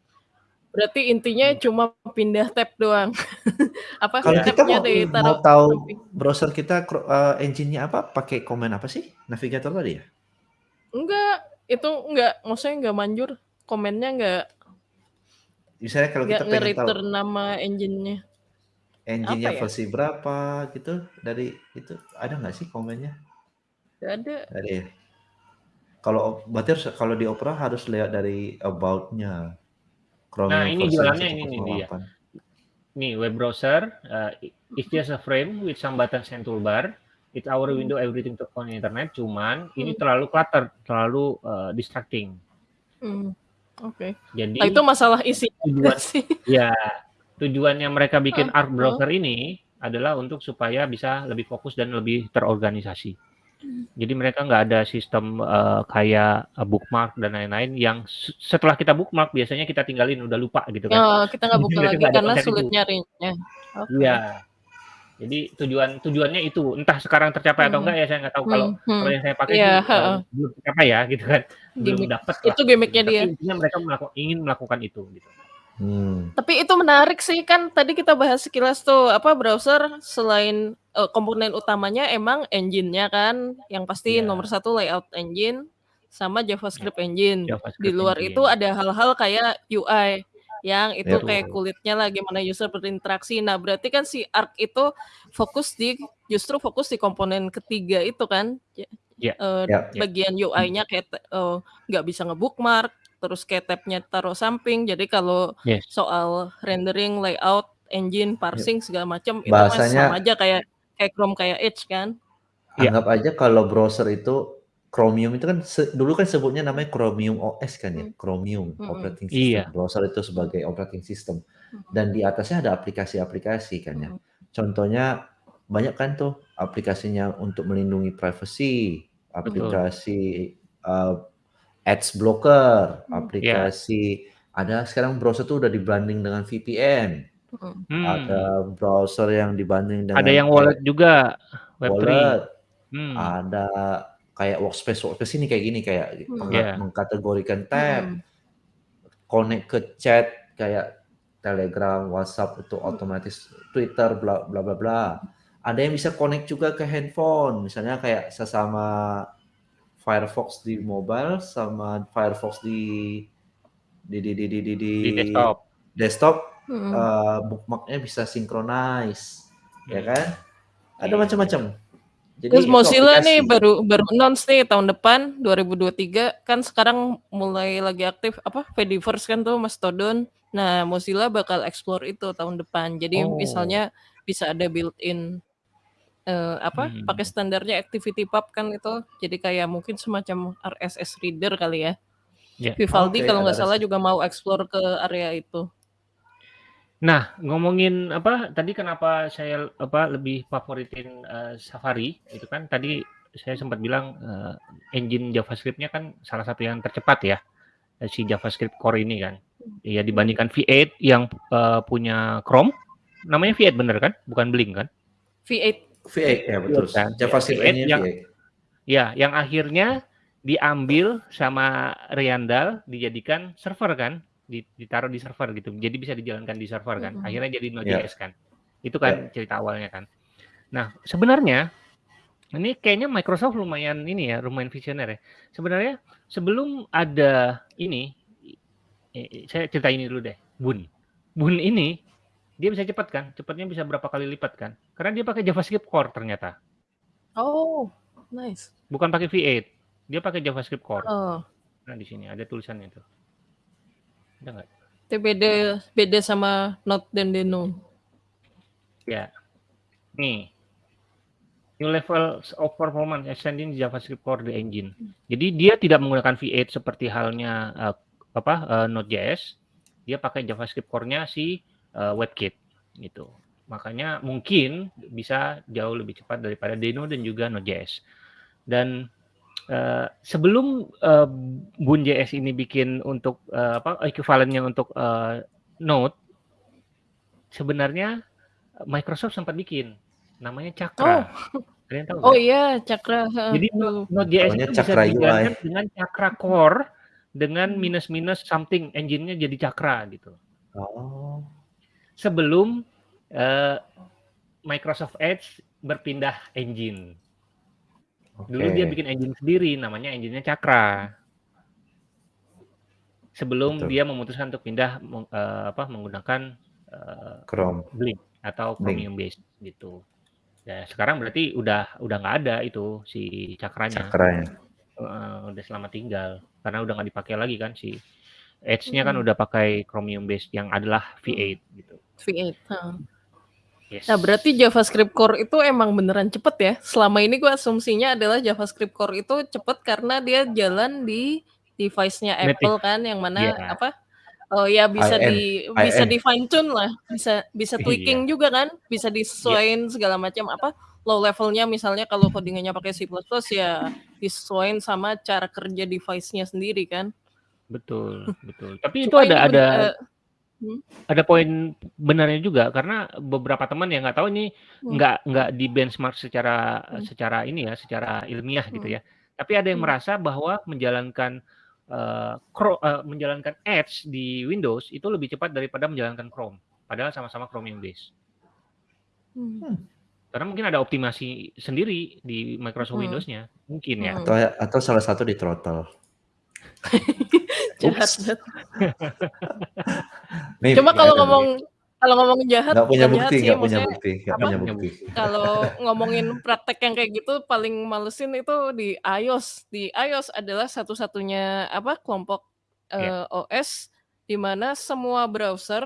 Berarti intinya Hmm. cuma pindah tab doang. [laughs] Apa, Kalau kita mau ditaruh mau tahu browser kita eee, engine-nya apa, pakai komen apa sih? Navigator tadi ya? Enggak, itu enggak, maksudnya enggak manjur. Komennya enggak Misalnya kalau enggak kita pengen tahu nama engine-nya. engine-nya ya? versi berapa gitu, dari itu ada nggak sih komennya? Enggak ada. Ya? Kalau berarti harus kalau di Opera harus lihat dari about-nya. Nah, Chromium ini jualannya ini nih dia. 1.08. Nih, web browser, uh, it's just a frame with some buttons and toolbar. It's our Hmm. window everything to on internet. Cuman ini Hmm. terlalu clutter, terlalu uh, distracting. Hmm. Oke. Jadi Nah, itu masalah isi [laughs] tujuan sih. ya tujuannya mereka bikin Heeh, Arc browser ini adalah untuk supaya bisa lebih fokus dan lebih terorganisasi. Hmm. Jadi mereka nggak ada sistem uh, kayak uh, bookmark dan lain-lain yang se- setelah kita bookmark biasanya kita tinggalin udah lupa gitu kan. Oh, kita nggak buka lagi karena sulit itu. nyarinya. Oke. Iya. Jadi tujuan tujuannya itu entah sekarang tercapai atau Hmm. enggak ya saya nggak tahu kalau Hmm. Hmm. kalau yang saya pakai Iya, sih uh, belum tercapai ya gitu kan. Belum dapat Itu. Tapi dia. intinya mereka melaku- ingin melakukan itu gitu. Hmm. Tapi itu menarik sih kan tadi kita bahas sekilas tuh apa browser selain eh, komponen utamanya emang engine-nya kan yang pasti Iya. nomor satu layout engine sama JavaScript engine. Di JavaScript luar itu engine. ada hal-hal kayak UI yang itu Yap. kayak kulitnya lah gimana user berinteraksi. Nah berarti kan si Arc itu fokus di justru fokus di komponen ketiga itu kan Ya, Ya, eh, Yap. ya. bagian UI-nya kayak eh, nggak bisa ngebookmark terus kayak tab-nya taruh samping jadi kalau Yes. soal rendering layout engine parsing segala macam itu mah sama Bahasanya aja kayak kayak Chrome kayak Edge kan Ya. anggap aja kalau browser itu Chromium itu kan se- dulu kan sebutnya namanya Chromium OS kan ya, Hmm. Chromium Mm-mm. operating Iya. system. Browser itu sebagai operating system dan di atasnya ada aplikasi-aplikasi kan ya. Mm-mm. Contohnya banyak kan tuh aplikasinya untuk melindungi privacy, Betul. aplikasi uh, ads blocker, Hmm. Aplikasi ada sekarang browser tuh udah dibanding dengan VPN. Mm-mm. Hmm. Ada browser yang dibanding Ada dengan yang kayak wallet juga, Web3. wallet, Hmm. ada kayak workspace workspace ini kayak gini kayak Hmm. Ya. mengkategorikan tab, Mm-mm. connect ke chat kayak Telegram, WhatsApp itu Hmm. otomatis Twitter bla bla bla bla. Ada yang bisa connect juga ke handphone, misalnya kayak sesama Firefox di mobile sama Firefox di di di di di di, di Di desktop. desktop Mm-mm. eh, bookmarknya bisa synchronize, ya Hmm. kan? Ada Iya, macam-macam. Jadi Terus Mozilla nih baru baru announce nih tahun depan 2023 kan sekarang mulai lagi aktif apa Fediverse kan tuh Mastodon. Nah, Mozilla bakal explore itu tahun depan. Jadi Oh, misalnya bisa ada built-in eh, apa Hmm. pakai standarnya ActivityPub kan itu. Jadi kayak mungkin semacam RSS reader kali ya. Ya. Vivaldi oke kalau nggak salah juga mau explore ke area itu. Nah, ngomongin apa tadi kenapa saya apa lebih favoritin eh, Safari itu kan tadi saya sempat bilang eh, engine JavaScript-nya kan salah satu yang tercepat ya si JavaScript Core ini kan. Ya Hmm. dibandingkan V8 yang uh, punya Chrome, namanya V8 bener kan? Bukan Blink kan? V8. V8 ya betul. Kan? Ya, JavaScript V8 nya yang V8. ya yang akhirnya diambil sama Riandal dijadikan server kan? Di- Ditaruh di server gitu. Jadi bisa dijalankan di server kan. Akhirnya jadi Ya. Node.js kan. Itu kan cerita awalnya kan. Nah, sebenarnya ini kayaknya Microsoft lumayan ini ya, lumayan visioner ya. Sebenarnya sebelum ada ini, eh, saya cerita ini dulu deh. Bun, Bun ini dia bisa cepat kan? Cepatnya bisa berapa kali lipat kan? Karena dia pakai JavaScript Core ternyata, Oh, nice. bukan pakai V8. Dia pakai JavaScript Core. Oh, Nah di sini ada tulisannya tuh. Ada nggak? itu beda beda sama Node dan Deno. Ya. Nih. New levels of performance extending JavaScript core the engine. Jadi dia tidak menggunakan V8 seperti halnya eh, apa eh, Node.js. Dia pakai JavaScript core-nya si eh, WebKit gitu. Makanya mungkin bisa jauh lebih cepat daripada Deno dan juga Node.js. Dan eh, sebelum eh, Bun.js ini bikin untuk eh, apa equivalennya untuk eh, Node sebenarnya Microsoft sempat bikin namanya Cakra. Kalian tahu [laughs] Oh iya, Cakra. Jadi. Node.js itu bisa dijalankan dengan Cakra Core dengan minus-minus something engine-nya jadi Cakra gitu. Oh. Sebelum eh, Microsoft Edge berpindah engine. Dulu Oke. dia bikin engine sendiri namanya engine-nya Cakra. Sebelum Betul. dia memutuskan untuk pindah eh, apa menggunakan eh, Chrome. Blink atau Blink. Chromium based gitu. Ya, sekarang berarti udah udah nggak ada itu si cakranya. Cakranya. Eh, udah selamat tinggal karena udah nggak dipakai lagi kan si Edge-nya kan udah pakai Chromium based yang adalah V8 gitu. V8. heeh. Yes. Nah, berarti JavaScript Core itu emang beneran cepet ya? Selama ini gue asumsinya adalah JavaScript Core itu cepet karena dia jalan di device-nya Native. Apple kan, yang mana Iya. apa? Oh ya bisa IN, di bisa IN. di fine tune lah, bisa bisa Iya. tweaking juga kan, bisa disesuaikan segala macam apa low levelnya misalnya kalau codingannya pakai C++ ya disesuaikan sama cara kerja device-nya sendiri kan. Betul, betul. Tapi itu Cuma ada ada bener- hmm, ada poin benarnya juga karena beberapa teman yang nggak tahu ini Hmm. nggak nggak di benchmark secara Hmm. secara ini ya, secara ilmiah gitu Hmm. ya. Tapi ada yang Hmm. merasa bahwa menjalankan eh, Cro- eh, menjalankan Edge di Windows itu lebih cepat daripada menjalankan Chrome. Padahal sama-sama Chromium base. hmm. Karena mungkin ada optimasi sendiri di Microsoft Hmm. Windows-nya, mungkin ya. Hmm. Atau atau salah satu di throttle. [laughs] Jahat banget. Nih, Cuma kalau ngomong kalau ngomong jahat nggak punya bukti, sih nggak punya bukti, nggak punya bukti. kalau ngomongin praktek yang kayak gitu paling malesin itu di iOS. Di iOS adalah satu-satunya apa kelompok Ya. eh, OS di mana semua browser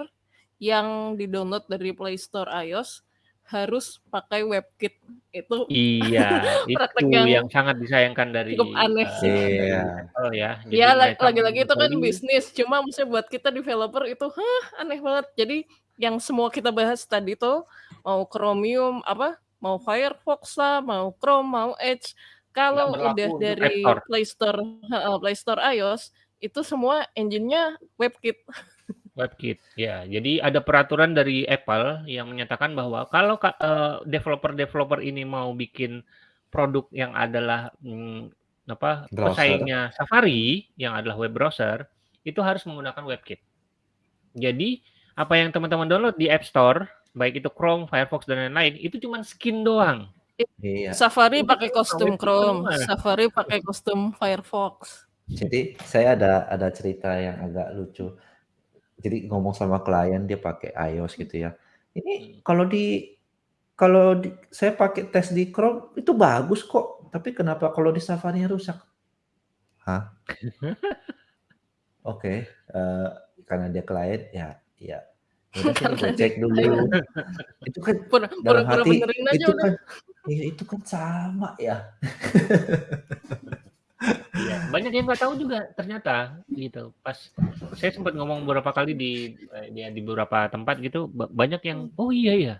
yang di-download dari Play Store iOS harus pakai WebKit. Itu Iya, [laughs] praktek itu yang yang sangat disayangkan dari cukup aneh eh, sih. dari Iya. Apple ya. Jadi Ya lagi-lagi itu kan bisnis, cuma maksudnya buat kita developer itu hah aneh banget. Jadi yang semua kita bahas tadi tuh mau Chromium apa, mau Firefox lah, mau Chrome, mau Edge, kalau udah dari. Play Store, heeh, Play Store iOS itu semua engine-nya WebKit. [laughs] WebKit, ya. Jadi ada peraturan dari Apple yang menyatakan bahwa kalau ka- eh, developer-developer ini mau bikin produk yang adalah hmm, apa Browser. pesaingnya Safari yang adalah web browser itu harus menggunakan WebKit. Jadi apa yang teman-teman download di App Store, baik itu Chrome, Firefox dan lain-lain, itu cuma skin doang. Iya. Safari pakai kostum Chrome. Safari pakai kostum Firefox. Jadi saya ada ada cerita yang agak lucu. Jadi ngomong sama klien dia pakai iOS gitu ya. Ini Hmm. kalau di kalau di, saya pakai tes di Chrome itu bagus kok, tapi kenapa kalau di Safari rusak? Hah? [laughs] Oke, eh, karena dia klien ya, ya. Udah sini Karena gue dia cek dulu. Itu kan Pura- dalam Pura-pura hati benerin aja itu udah. kan [laughs] ya itu kan sama ya. [laughs] Iya, banyak yang nggak tahu juga ternyata gitu. Pas saya sempat ngomong beberapa kali di eh, di, di beberapa tempat gitu, ba- banyak yang oh iya ya.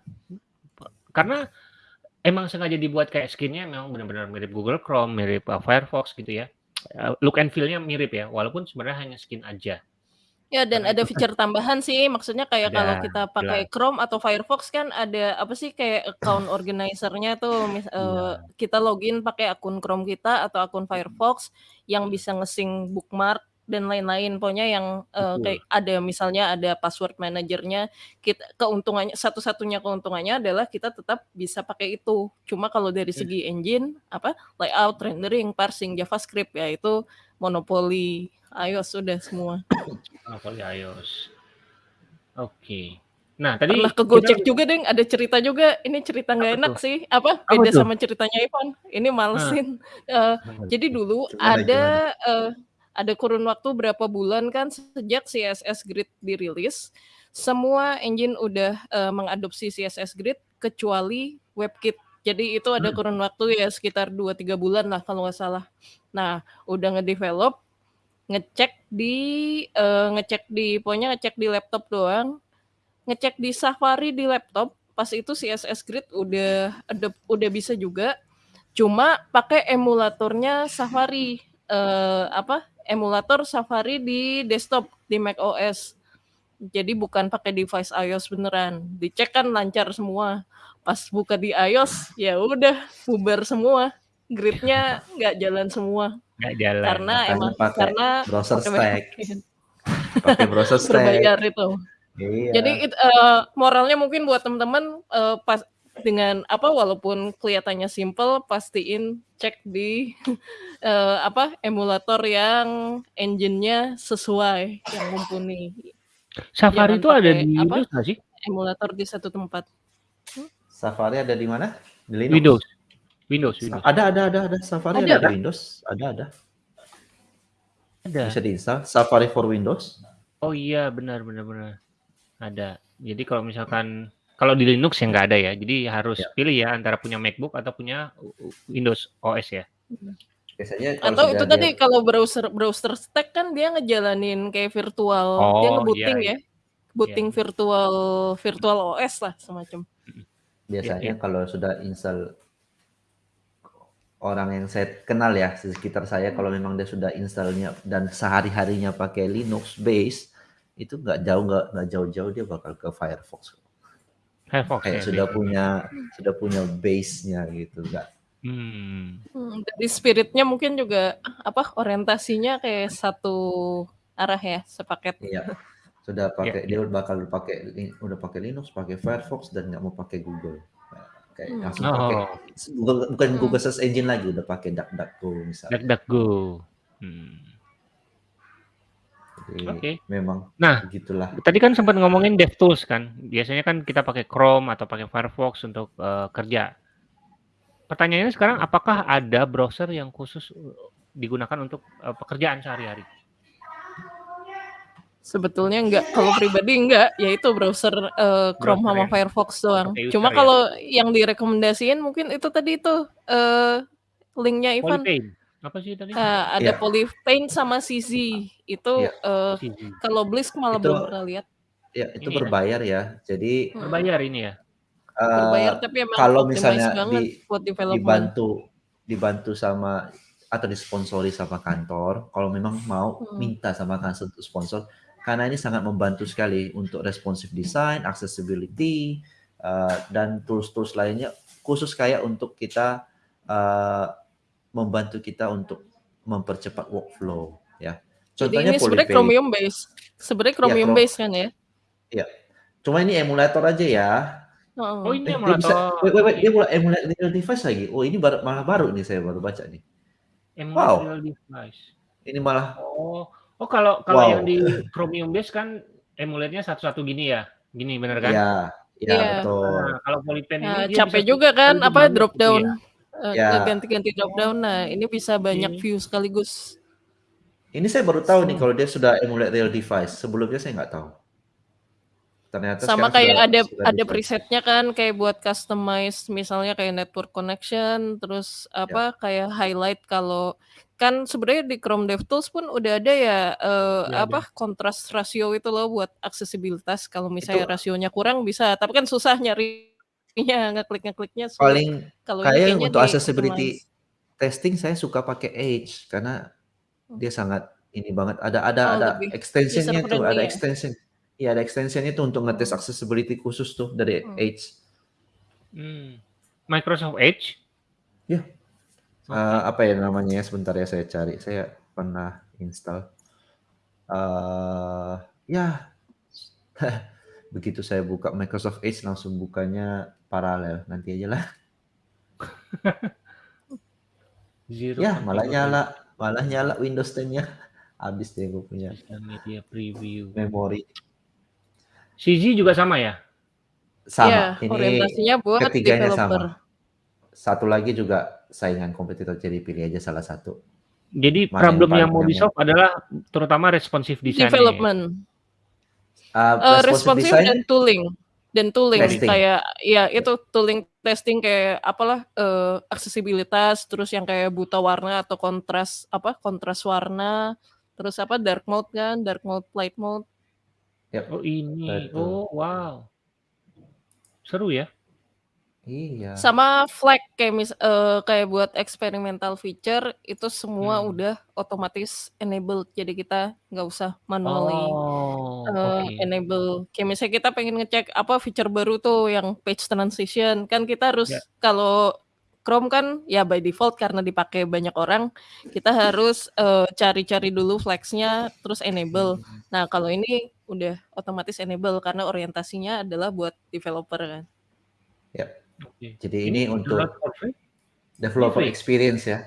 Karena emang sengaja dibuat kayak skinnya memang benar-benar mirip Google Chrome, mirip uh, Firefox gitu ya. eee, look and feel-nya mirip ya, walaupun sebenarnya hanya skin aja. Ya, dan Karena ada itu fitur tambahan sih, maksudnya kayak kalau Ada, kita pakai jelas. Chrome atau Firefox kan ada apa sih, kayak account [laughs] organizer-nya tuh, mis eee, Iya. kita login pakai akun Chrome kita atau akun Firefox yang bisa nge-sync bookmark dan lain-lain. Pokoknya yang, eee, kayak Betul. ada misalnya ada password manager-nya, kit keuntungannya satu-satunya keuntungannya adalah kita tetap bisa pakai itu. Cuma kalau dari Mmm. segi engine, apa, layout, rendering, parsing, JavaScript, ya itu monopoli iOS udah semua. [coughs] Monopoli iOS. Oke. Nah, tadi Pernah ke kita juga, Deng, ada cerita juga, ini cerita nggak enak tuh? sih, apa, Apa beda tuh? sama ceritanya Ivan, ini malesin. Eee, jadi dulu Gimana ada, gimana? eee, ada kurun waktu berapa bulan kan sejak CSS Grid dirilis, semua engine udah, eee, mengadopsi CSS Grid kecuali WebKit. Jadi itu ada Mmm. kurun waktu ya sekitar 2, 3 bulan lah kalau nggak salah. Nah, udah nge-develop, ngecek di, eee, ngecek di pokoknya ngecek di laptop doang, ngecek di Safari di laptop, pas itu CSS Grid udah adop udah bisa juga, cuma pakai emulatornya Safari, eee, apa, emulator Safari di desktop, di macOS. Jadi bukan pakai device iOS beneran. Dicek kan lancar semua, pas buka di iOS, ya udah bubar semua, Grid-nya nggak jalan semua. Nggak jalan. Karena Makanya emang pakai karena browser stack. [laughs] Pakai browser stack. Berbayar itu. Jadi Iya. it eee, moralnya mungkin buat teman-teman, eee, pas dengan apa, walaupun kelihatannya simpel, pastiin cek di, [laughs] eee, apa, emulator yang engine-nya sesuai, yang mumpuni. Safari Jangan itu ada di apa, Windows nggak sih? emulator di satu tempat. Hmm? Safari ada di mana? Di Linux? Windows. Windows Windows. ada ada ada ada, Safari Ada? ada di Windows, ada ada. Ada. Bisa diinstal, Safari for Windows. Oh iya, benar benar benar. Ada. Jadi kalau misalkan kalau di Linux ya nggak ada ya, jadi harus Ya. pilih ya antara punya MacBook atau punya Windows OS ya? Biasanya kalau Atau itu dia tadi kalau browser browser stack kan dia ngejalanin kayak virtual dia Oh, iya nge-booting iya. ya, booting Iya. virtual virtual OS lah semacam. Biasanya Iya iya. kalau sudah install orang yang saya kenal ya, di sekitar saya kalau memang dia sudah install-nya dan sehari-harinya pakai Linux base, itu nggak jauh nggak nggak jauh-jauh dia bakal ke Firefox. Firefox Kayak ya sudah biasanya. punya sudah punya base-nya gitu, nggak Mmm. Hmm, dari spirit-nya mungkin juga apa, orientasinya kayak satu arah ya, sepaket. Iya. Sudah pakai dia iya. bakal pakai udah pakai Linux, pakai Firefox dan nggak mau pakai Google. Nah, Hmm. langsung pakai Oh. Google bukan Hmm. Google Search Engine lagi, udah pakai DuckDuckGo misalnya. DuckDuckGo. Hmm. Oke. memang Nah, begitulah. tadi kan sempat ngomongin DevTools kan, biasanya kan kita pakai Chrome atau pakai Firefox untuk, eee, kerja. Pertanyaannya sekarang apakah ada browser yang khusus, eee, digunakan untuk, eee, pekerjaan sehari-hari? Sebetulnya enggak, kalau pribadi enggak, ya itu browser, eee, Chrome Browser sama yang Firefox doang. Cuma ya? kalau yang direkomendasiin mungkin itu tadi tuh, eee, link-nya Ivan. Polypaint, apa sih tadi? Eee, ada Iya. Polypaint sama CZ. Itu, Iya. eee, CZ. kalau Blisk malah Itu belum pernah lihat. ya itu Ini ya? berbayar ya. Jadi Mhm. Berbayar ini ya? Berbayar eee, tapi emang kalau misalnya di buat dibantu dibantu sama atau disponsori sama kantor, kalau memang mau Mhm. minta sama kantor untuk sponsor, karena ini sangat membantu sekali untuk responsive design, accessibility, eee, dan tools-tools lainnya khusus kayak untuk kita, eee, membantu kita untuk mempercepat workflow ya. Jadi Contohnya ini sebenarnya. Chromium base. Sebenarnya Iya, Chromium Chrome base kan ya? Iya. Cuma ini emulator aja ya. Oh, ini Eh, dia bisa emulator. wait wait wait, dia mulai emulate real device lagi. Oh, ini baru malah baru nih saya baru baca nih. Emulate Wow. device. Ini malah Oh. Oh, kalau kalau yang wow. di Chromium base kan emulate-nya satu-satu gini ya? Gini bener kan? Iya, iya Iya. betul. Nah, kalau Polypaint ini Nah, capek juga kan apa drop gitu down, ya? eee, Ya. ngeganti-ganti drop down. Nah, ini bisa banyak Oke. view sekaligus. Ini saya baru tahu nih Hmm. kalau dia sudah emulate real device. Sebelumnya saya nggak tahu. Ternyata Sama kayak sudah ada sudah ada device. preset-nya kan kayak buat customize misalnya kayak network connection, terus Ya. apa, kayak highlight kalau kan sebenarnya di Chrome DevTools pun udah ada ya, eee, Udah ada. apa, contrast ratio itu loh buat aksesibilitas kalau Itu misalnya rasionya kurang bisa, tapi kan susah nyarinya, [laughs] ngeklik-ngekliknya sulit. paling Kalau kayak untuk accessibility optimize. testing saya suka pakai Edge karena dia sangat ini banget. Ada ada Oh, ada extension-nya tuh, ada ya? extension. Iya, ada extension-nya tuh untuk ngetes Hmm. accessibility khusus tuh dari Hmm. Edge. Mmm. Microsoft Edge? Ya. Oke. Eee, apa ya namanya ya, sebentar ya saya cari, saya pernah install. Eee, ya [laughs] begitu saya buka Microsoft Edge langsung bukanya paralel, nanti ajalah. [laughs] Zero Yah, malah nyala malah nyala Windows 10-nya. [laughs] Habis deh gue punya media preview. memori. CZ juga sama ya? Sama, Iya, ini orientasinya buat ketiganya developer. sama. Satu lagi juga saingan kompetitor, jadi pilih aja salah satu. Jadi Mana yang problem yang paling mau di-solve adalah terutama responsive design-nya ya? Development. Uh, responsive design dan tooling dan tooling Testing. kayak ya itu tooling testing kayak apalah, eee, aksesibilitas, terus yang kayak buta warna atau kontras apa, kontras warna, terus apa, dark mode kan, dark mode, light mode. Yap, Oh ini, betul. oh wow. Seru ya? Iya. Sama flag kayak mis eee, kayak buat experimental feature itu semua Hmm. udah otomatis enabled, jadi kita nggak usah manually, Oh, eee, oke. enable. Kayak misalnya kita pengen ngecek apa feature baru tuh yang page transition, kan kita harus Ya. kalau Chrome kan ya by default karena dipakai banyak orang, kita harus, eee, cari-cari dulu flags-nya terus enable. Hmm. Nah, kalau ini udah otomatis enable karena orientasinya adalah buat developer kan. Yap. Oke. Jadi Ini ini untuk developer free? experience ya.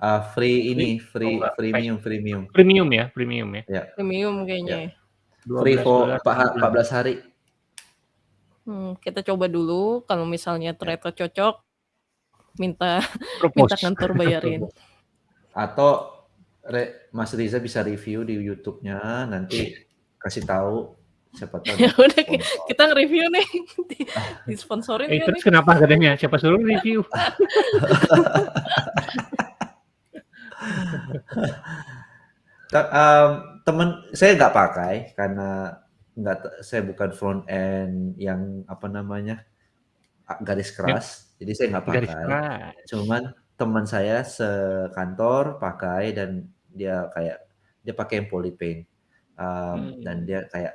Uh, free ini, Free? Oh paid. freemium premium. Premium ya premium ya? Ya. Premium kayaknya Ya. ya. Free for $12 pa per bulan. 14 hari. Hmm, kita coba dulu kalau misalnya Ya. ternyata cocok, minta [laughs] minta kantor [laughs] bayarin. Atau re Mas Riza bisa review di YouTube-nya, nanti kasih tahu siapa tahu [laughs] Ya udah sponsor. kita nge-review nih, di [laughs] disponsorin Eh, terus nih? kenapa katanya? Siapa suruh review? [laughs] Mmm, temen saya nggak pakai karena nggak saya bukan front end yang apa namanya, garis Yap. keras, jadi saya nggak Garis pakai. keras. Cuman teman saya sekantor pakai dan dia kayak dia pakai yang Polypaint, mmm, dan Mmm. dia kayak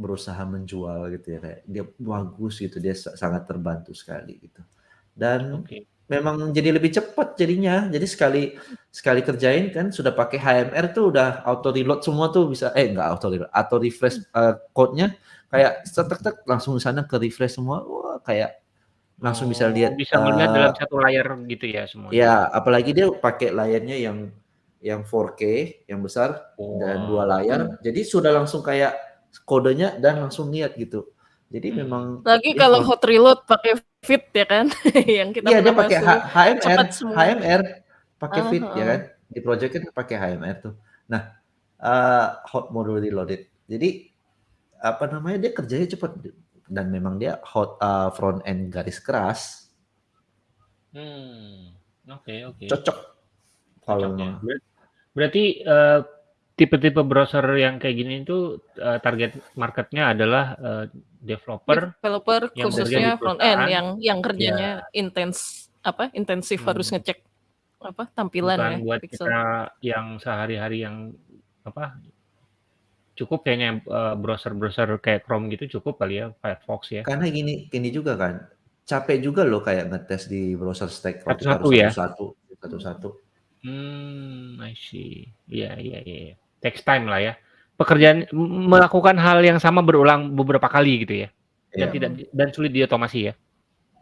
berusaha menjual gitu ya, kayak dia bagus gitu, dia sa sangat terbantu sekali gitu. Dan Oke. memang jadi lebih cepat jadinya. Jadi sekali sekali kerjain kan sudah pakai HMR tuh udah auto reload semua tuh bisa eh enggak auto reload, auto refresh, eee, code-nya kayak tek tek langsung sana ke-refresh semua. Wah, kayak langsung bisa Oh, lihat, bisa melihat dalam eee satu layar gitu ya semuanya? Ya, apalagi dia pakai layarnya yang yang 4K yang besar dan 2 Wow. layar, Hmm. jadi sudah langsung kayak kodenya dan langsung lihat gitu. Jadi Hmm. memang Lagi dia kalau hot reload pakai Fit ya kan, [laughs] yang kita Iya, dia pakai HMR. HMR, pakai Ah, Fit ya heeh. kan. Di project kan pakai HMR tuh. Nah, eee, hot mode reloaded. Jadi, apa namanya, dia kerjanya cepat dan memang dia hot eee, front end garis keras. Hmm, oke oke. Cocok kalau Cocok ya. berarti, eee, tipe-tipe browser yang kayak gini itu, eee, target market-nya adalah, eee, developer Developer yang bekerja di khususnya front end perusahaan yang yang iya. kerjanya intens apa, intensif harus Hmm. ngecek apa, tampilan Bukan ya, buat pixel. kita yang sehari-hari yang apa, cukup kayaknya, eee, browser-browser kayak Chrome gitu cukup kali ya, Firefox ya? Karena gini gini juga kan, capek juga loh kayak ngetes di browser stack kalau kita Satu-satu harus ya? satu-satu satu-satu. Mmm, I see. Iya iya iya iya. Takes time lah ya. Pekerjaan melakukan hal yang sama berulang beberapa kali gitu ya? Dan Iya. tidak di dan sulit diotomasi ya?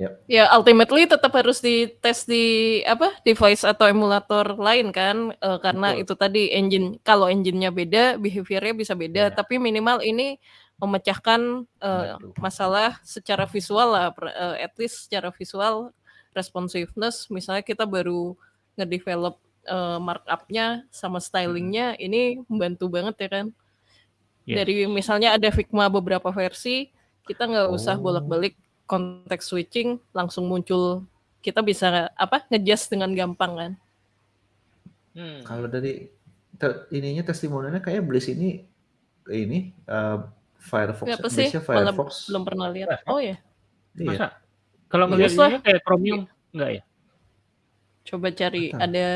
Yap. Ya ultimately tetap harus dites di apa, device atau emulator lain kan, eee, karena Betul. itu tadi engine kalau engine-nya beda, behavior-nya bisa beda, Iya. tapi minimal ini memecahkan, Membantu. masalah secara visual lah, per eee, at least secara visual responsiveness misalnya kita baru nge-develop, eee, markup-nya sama styling-nya ini membantu banget ya kan. Yes. Dari misalnya ada Figma beberapa versi, kita nggak usah Oh. bolak-balik context switching, langsung muncul kita bisa apa, nge-adjust dengan gampang kan. Hmm. Kalau dari te ininya testimonialnya kayaknya Bliss ini ini, eee, Firefox Apa ya, sih? Malah Firefox. belum pernah lihat. Firefox? Oh ya? Iya. Masa? Kalau Iya. ngelihat Bagus lah. ininya kayak Chromium, enggak ya? Coba cari tahu. ada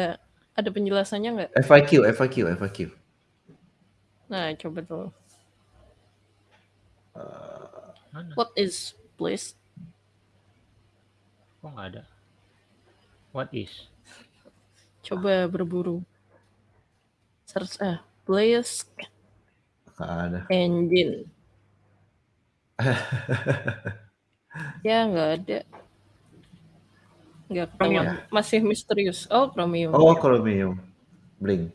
Ada penjelasannya nggak? FAQ, FAQ, FAQ. Nah, coba tuh. Uh, Mana? What is please? Kok nggak ada? What is? Coba berburu. Search ah, please nggak ada. engine. [laughs] Ya nggak ada. Nggak ketahuan. Masih misterius. Oh, Chromium. Oh, Chromium. Blink.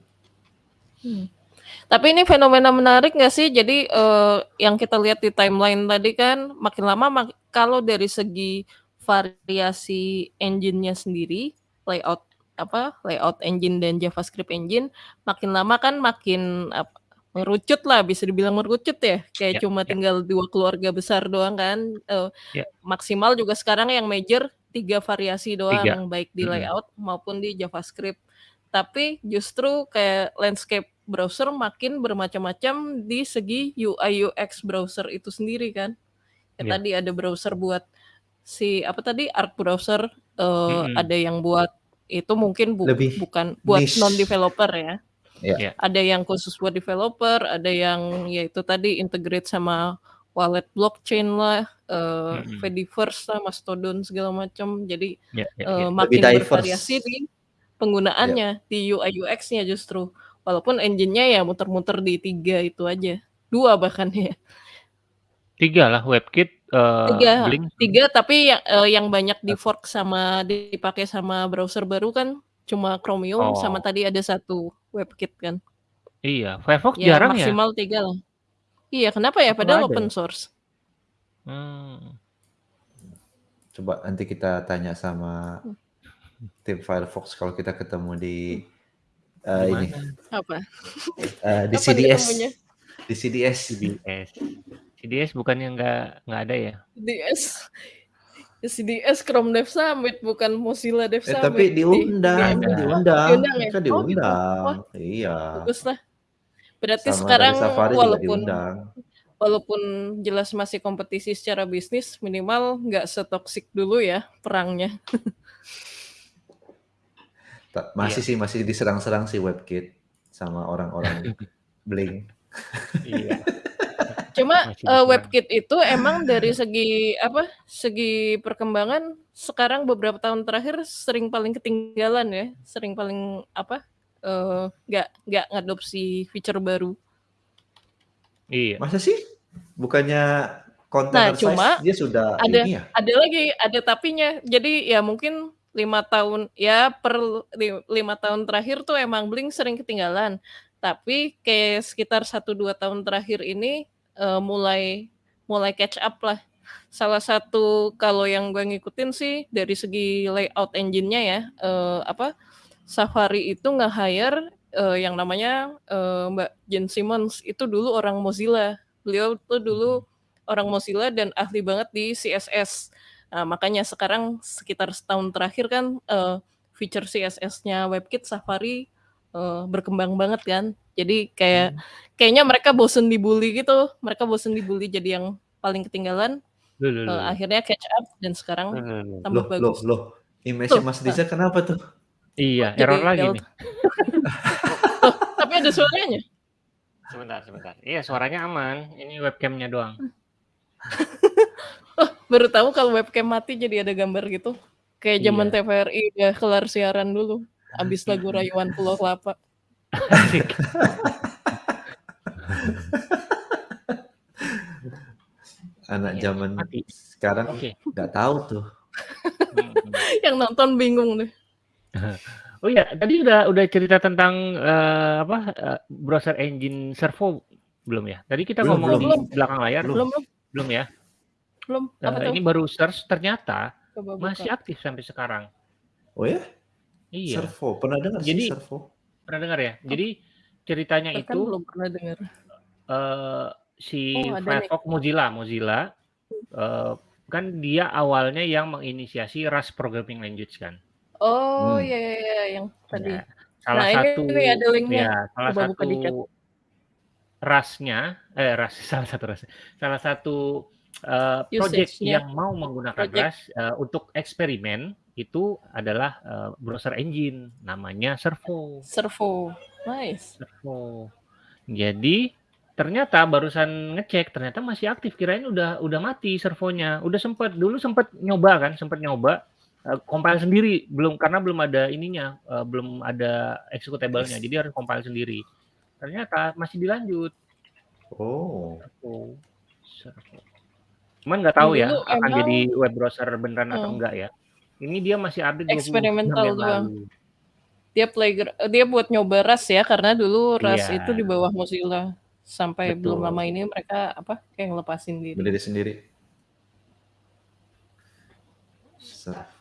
Tapi ini fenomena menarik nggak sih? Jadi eh, yang kita lihat di timeline tadi kan makin lama mak- kalau dari segi variasi engine-nya sendiri, layout apa layout engine dan JavaScript engine makin lama kan makin apa, merucut lah bisa dibilang merucut ya kayak Ya, cuma ya. tinggal dua keluarga besar doang kan Eh, Ya. maksimal juga sekarang yang major tiga variasi doang Tiga. baik di layout maupun di JavaScript tapi justru kayak landscape browser makin bermacam-macam di segi UI UX browser itu sendiri kan. Ya, Iya. Tadi ada browser buat si apa tadi Arc browser, eh, Mm-mm. ada yang buat itu mungkin bu- Lebih bukan buat niche. non developer ya. Ya. Ya. Ada yang khusus buat developer, ada yang yaitu tadi integrate sama wallet blockchain lah, eh Mm-mm. Fediverse lah, Mastodon segala macam. Jadi Ya, ya, eh, ya. makin diverse. bervariasi di penggunaannya di UI UX-nya justru. Walaupun engine-nya ya muter-muter di tiga itu aja, dua bahkan ya. Tiga lah WebKit, eh, Tiga, Blink. tiga tapi yang eh, yang banyak di fork sama dipakai sama browser baru kan cuma Chromium Oh. sama tadi ada satu WebKit kan. Iya, Firefox Ya jarang ya. maksimal tiga lah. Iya kenapa ya? Apa Padahal ada open ya? source. Hmm. Coba nanti kita tanya sama tim Firefox kalau kita ketemu di eh, Di ini? Apa? eh, di Kapan CDS. Di CDS. CDS. CDS bukannya nggak nggak ada ya? CDS. CDS Chrome Dev Summit bukan Mozilla Dev Eh, Summit. tapi diundang, di- Ada. diundang, Diundang ya? mereka Oh, gitu. diundang. Wah. Iya. Bagus lah. Berarti Sama sekarang dari Safari juga walaupun diundang. walaupun jelas masih kompetisi secara bisnis, minimal nggak setoksik dulu ya perangnya. [laughs] Masih sih masih diserang-serang sih WebKit sama orang-orang [laughs] Blink. Iya. [laughs] Cuma diserang. WebKit itu emang dari segi apa? Segi perkembangan sekarang beberapa tahun terakhir sering paling ketinggalan ya, sering paling apa? Eh, nggak nggak ngadopsi feature baru. Iya. Masa sih? Bukannya container Nah, cuma size dia sudah ada- ini ya? Ada lagi, ada tapinya. Jadi ya mungkin lima tahun ya per li- lima tahun terakhir tuh emang Blink sering ketinggalan. Tapi kayak sekitar satu dua tahun terakhir ini eh, mulai mulai catch up lah. Salah satu kalau yang gue ngikutin sih dari segi layout engine-nya ya eh, apa Safari itu nge-hire eh, yang namanya eh, Mbak Jen Simmons itu dulu orang Mozilla. Beliau tuh dulu orang Mozilla dan ahli banget di CSS. Nah, makanya sekarang sekitar setahun terakhir kan eh, feature CSS-nya WebKit Safari eh, berkembang banget kan. Jadi kayak kayaknya mereka bosen dibully gitu. Mereka bosen dibully jadi yang paling ketinggalan. Loh, loh, loh. akhirnya catch up dan sekarang Loh, loh, loh. tambah Loh, loh, bagus. loh. Image-nya Tuh, Mas Diza kenapa tuh? Iya, Jadi error lagi nih. Loh, [laughs] tapi ada suaranya. Sebentar, sebentar. Iya, suaranya aman. Ini webcamnya doang. [laughs] Oh, baru tahu kalau webcam mati jadi ada gambar gitu. Kayak zaman Iya. TVRI udah kelar siaran dulu. Abis lagu Rayuan Pulau Kelapa. [laughs] Anak Iya, zaman mati. sekarang Oke. nggak tahu tuh. Hmm, hmm. Yang nonton bingung deh. [laughs] Oh iya, tadi udah udah cerita tentang eh, apa eh, browser engine Servo belum ya? Tadi kita Belum, ngomong belum. di Belum. belakang layar Belum. Belum, belum, belum ya? belum. Eh, Apa tuh? ini baru search ternyata Coba buka. masih aktif sampai sekarang. Oh ya? Iya, Servo, pernah dengar sih Jadi- Servo? pernah dengar ya? Jadi ceritanya Bahkan itu belum pernah dengar. eh, si Oh, ada nih. Firefox Mozilla Mozilla eh, kan dia awalnya yang menginisiasi Rust programming language kan. Oh, Hmm. iya, iya, iya, yang tadi. Ya, salah Nah, ini satu nih ada linknya. ya salah Coba buka satu di chat. rasnya eh ras [laughs] salah satu ras salah satu eh, project Usage-nya. yang mau menggunakan Project. Rust eh, untuk eksperimen itu adalah, eee, browser engine namanya Servo. Servo, nice. Servo. Jadi ternyata barusan ngecek, ternyata masih aktif, kirain udah udah mati servonya. Udah sempet dulu sempet nyoba kan, sempet nyoba, compile sendiri, belum karena belum ada ininya, eee, belum ada executable-nya, Yes. jadi harus compile sendiri. Ternyata masih dilanjut. Oh. Servo Servo. Cuman nggak tahu ya, Dulu akan emang jadi web browser beneran atau Hmm. enggak ya. Ini dia masih update 20 jam eksperimental doang. Dia playgra eee, dia buat nyoba Rust ya, karena dulu Rust itu di Iya. bawah Mozilla. Sampai belum lama Betul. ini mereka, apa, kayak ngelepasin diri. Berdiri sendiri. Servo.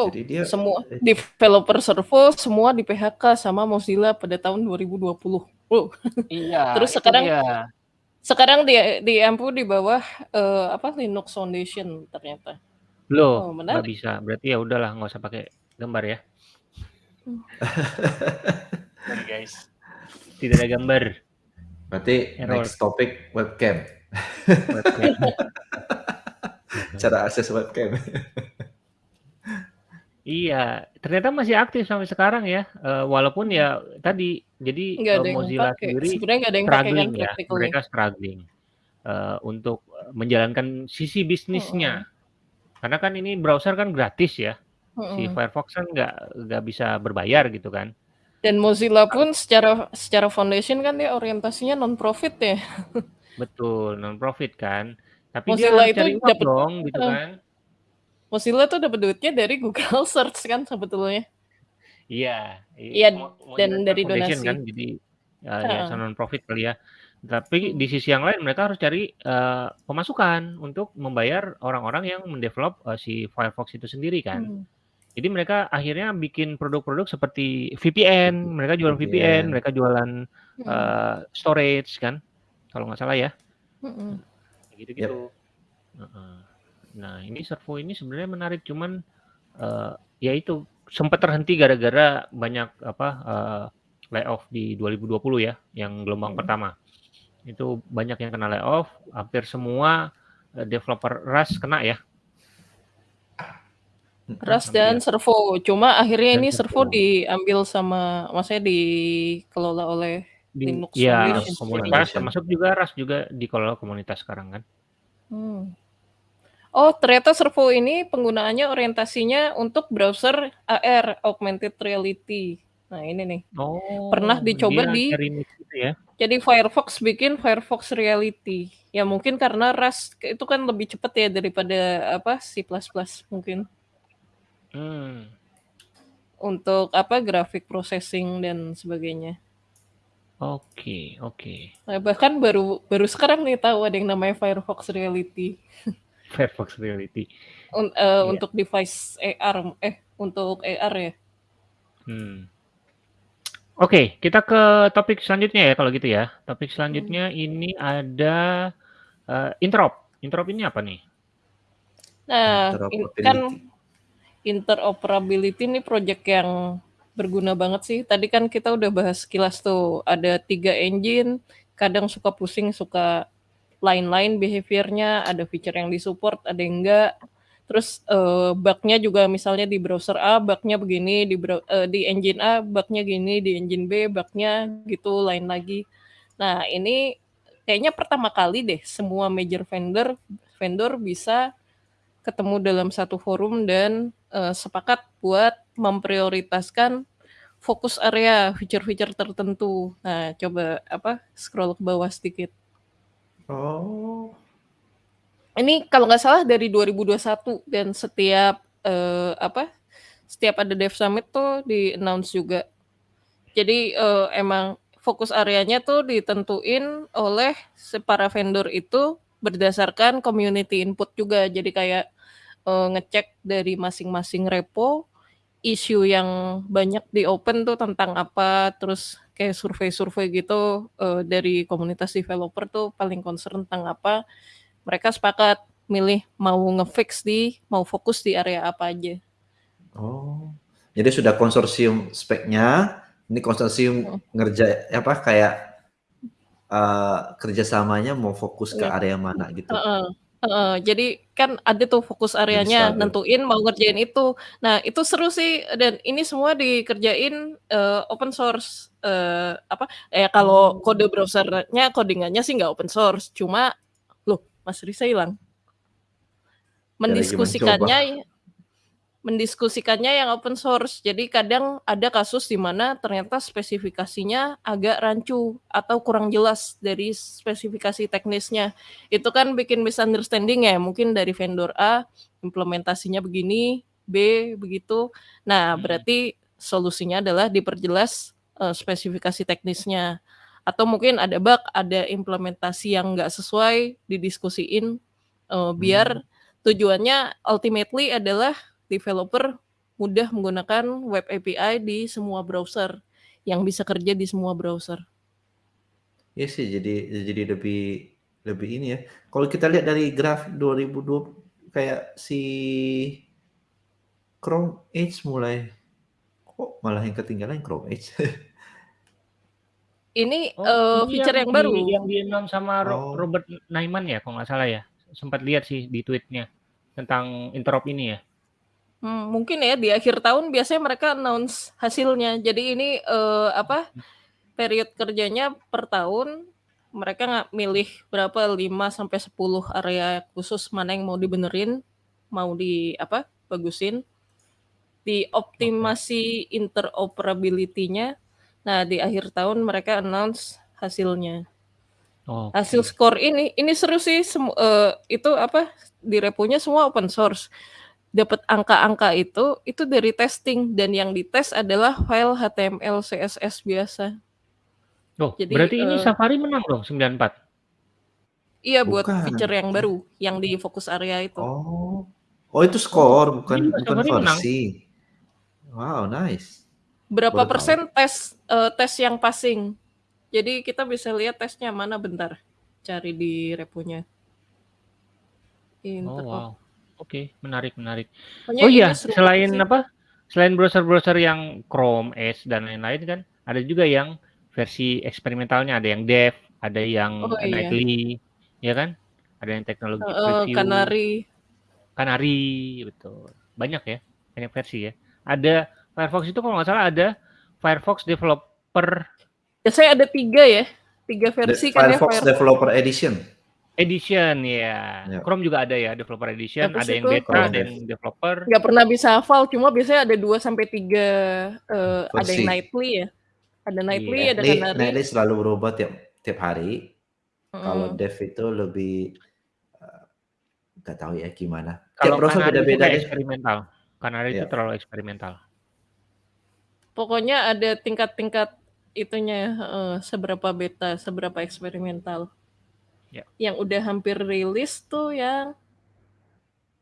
Tuh, Jadi dia semua eh developer Servo semua di-PHK sama Mozilla pada tahun 2020. Wow. Iya, [laughs] Terus sekarang dia. sekarang di di Ampu di bawah, eee, apa, Linux Foundation ternyata. Loh, Oh, bisa. Berarti ya udahlah nggak usah pakai gambar ya. [laughs] Sorry guys. Tidak ada gambar. Berarti Error. next topic webcam. Webcam. [laughs] Cara akses webcam. Iya, ternyata masih aktif sampai sekarang ya, eee, walaupun ya tadi, jadi, Nggak eee, yang Mozilla pakai. sendiri Sebenarnya nggak ada yang pakai kan struggling ya, practically. mereka struggling, eee, untuk, menjalankan sisi bisnisnya. Mhm. Karena kan ini browser kan gratis ya, si Mhm. Firefox kan nggak nggak bisa berbayar gitu kan. Dan Mozilla pun secara secara foundation kan dia orientasinya non-profit ya. [laughs] Betul, non-profit kan. Tapi dia Mozilla harus itu cari uang dapet dong gitu heeh. kan. Mozilla tuh dapat duitnya dari Google [laughs] Search kan sebetulnya. Iya, Iya, dan dari donasi. kan, jadi, eee, yayasan Heeh. non-profit kali ya. Tapi di sisi yang lain mereka harus cari, eee, pemasukan untuk membayar orang-orang yang mendevelop, eee, si Firefox itu sendiri kan. Mmm. Jadi mereka akhirnya bikin produk-produk seperti VPN, mereka jualan VPN, VPN. mereka jualan, Mhm. eee, storage kan, kalau nggak salah ya. Mhm. Kayak Yap. gitu-gitu. Heeh. Nah, ini Servo ini sebenarnya menarik, cuman, eee, ya itu sempat terhenti gara-gara banyak apa, eee, layoff di 2020 ya, yang gelombang Mhm. pertama. Itu banyak yang kena layoff, hampir semua, eee, developer Rust kena ya. Mhm. Rust dan Servo. Cuma akhirnya Dan ini Servo Servo. diambil sama maksudnya dikelola oleh Di Linux Foundation komunitas, termasuk juga Rust juga dikelola komunitas sekarang kan. Mmm. Oh, ternyata Servo ini penggunaannya orientasinya untuk browser AR, augmented reality. Nah, ini nih. Pernah Oh, dicoba dia di gitu ya? jadi Firefox bikin Firefox Reality. Ya mungkin karena Rust itu kan lebih cepet ya daripada apa, C++ mungkin. Mmm. Untuk apa, graphic processing dan sebagainya. Oke oke. Nah, bahkan baru baru sekarang nih tahu ada yang namanya Firefox Reality. [laughs] Firefox Reality. Un eee, Iya. untuk device AR eh, untuk AR ya. Hmm. Oke, kita ke topik selanjutnya ya kalau gitu ya. Topik selanjutnya ini ada, eee, interop. Interop ini apa nih? Nah, in kan Interoperability. interoperability ini project yang berguna banget sih. Tadi kan kita udah bahas sekilas tuh, ada 3 engine, kadang suka pusing, suka line-line behavior-nya, ada feature yang di-support, ada yang enggak. Terus, eee, bug-nya juga misalnya di browser A bug-nya begini, di brow eee, di engine A bug-nya gini, di engine B bug-nya gitu, lain lagi. Nah, ini kayaknya pertama kali deh semua major vendor vendor bisa ketemu dalam satu forum dan, eee, sepakat buat memprioritaskan fokus area feature-feature tertentu. Nah, coba apa, scroll ke bawah sedikit. Oh. Ini kalau nggak salah dari 2021 dan setiap, eee, apa, setiap ada Dev Summit tuh di-announce juga. Jadi, eee, emang fokus areanya tuh ditentuin oleh para vendor itu berdasarkan community input juga. Jadi kayak, eee, ngecek dari masing-masing repo, isu yang banyak di-open tuh tentang apa, terus kayak survei-survei gitu, eee, dari komunitas developer tuh paling concern tentang apa, mereka sepakat milih mau nge-fix di mau fokus di area apa aja. Oh, jadi sudah konsorsium speknya, ini konsorsium Mhm. ngerja apa, kayak, eee, kerjasamanya mau fokus ke Iya. area mana gitu? Heeh. Heeh, jadi kan ada tuh fokus areanya, stabil. nentuin mau ngerjain itu. Nah, itu seru sih dan ini semua dikerjain, eee, open source, eee, apa, eh, kalau kode Oh. browser-nya, coding-annya sih nggak open source, cuma loh, Mas Risa hilang? Ya. Mendiskusikannya [laughs] mendiskusikannya yang open source. Jadi kadang ada kasus di mana ternyata spesifikasinya agak rancu atau kurang jelas dari spesifikasi teknisnya. Itu kan bikin misunderstanding ya, mungkin dari vendor A, implementasinya begini, B begitu. Nah, Mhm. berarti solusinya adalah diperjelas, eee, spesifikasi teknisnya. Atau mungkin ada bug, ada implementasi yang nggak sesuai, didiskusiin, Mmm. biar tujuannya ultimately adalah developer mudah menggunakan web API di semua browser, yang bisa kerja di semua browser. Iya sih jadi jadi lebih lebih ini ya, kalau kita lihat dari grafik 2020 kayak si Chrome Edge mulai kok malah yang ketinggalan Chrome Edge? [laughs] Ini, Oh, eee, ini yang feature yang di baru. yang di-announce sama Ro Oh. Robert Naiman ya, kalau nggak salah ya? Sempat lihat sih di tweet-nya, tentang interop ini ya. Mmm, mungkin ya di akhir tahun biasanya mereka announce hasilnya. Jadi ini, eee, apa, Mhm. period kerjanya per tahun, mereka nggak milih berapa, 5 sampai 10 area khusus mana yang mau dibenerin, mau di apa, bagusin. Oke. Dioptimasi interoperability-nya, nah di akhir tahun mereka announce hasilnya. Hasil Oke. skor ini, ini seru sih semu eee, itu apa, di reponya semua open source. Dapat angka-angka itu, itu dari testing dan yang dites adalah file HTML, CSS biasa. Oh, Jadi, berarti ini eee Safari menang dong 94? Iya, buat Bukan. feature yang baru, yang di fokus area itu. Oh. Oh itu skor bukan juga bukan Safari menang? versi. Wow, nice. Berapa tahu. persen tes, eee, tes yang passing. Jadi kita bisa lihat tesnya mana, bentar, cari di reponya. Oh wow, oke, menarik menarik. Pokoknya Oh iya, selain sih. apa, selain browser-browser yang Chrome, Edge, dan lain-lain kan, ada juga yang versi eksperimentalnya, ada yang Dev, ada yang Oh iya. Nightly, ya kan? Ada yang teknologi Heeh, preview. Canary. Canary, betul. Banyak ya, banyak versi ya. Ada Firefox itu kalau nggak salah ada Firefox Developer Biasanya ada 3 ya, 3 The versi kan ya Firefox Firefox. Developer Edition. Edition, ya. Ya. Chrome juga ada ya, Developer Edition, Habis ada yang beta, Chrome ada yang developer. nggak pernah bisa hafal, cuma biasanya ada 2 sampai 3, eee, ada yang. Nightly ya. Ada Nightly, Iya. ada Nightly Canary. Nightly selalu berubah tiap tiap hari. Kalau Mhm. Dev itu lebih, eee, nggak tahu ya gimana. Tiap Kalau browser beda-beda eksperimental. Canary itu Iya. terlalu eksperimental. Pokoknya ada tingkat-tingkat itunya, heeh, seberapa beta, seberapa eksperimental. Ya. Yang udah hampir rilis tuh yang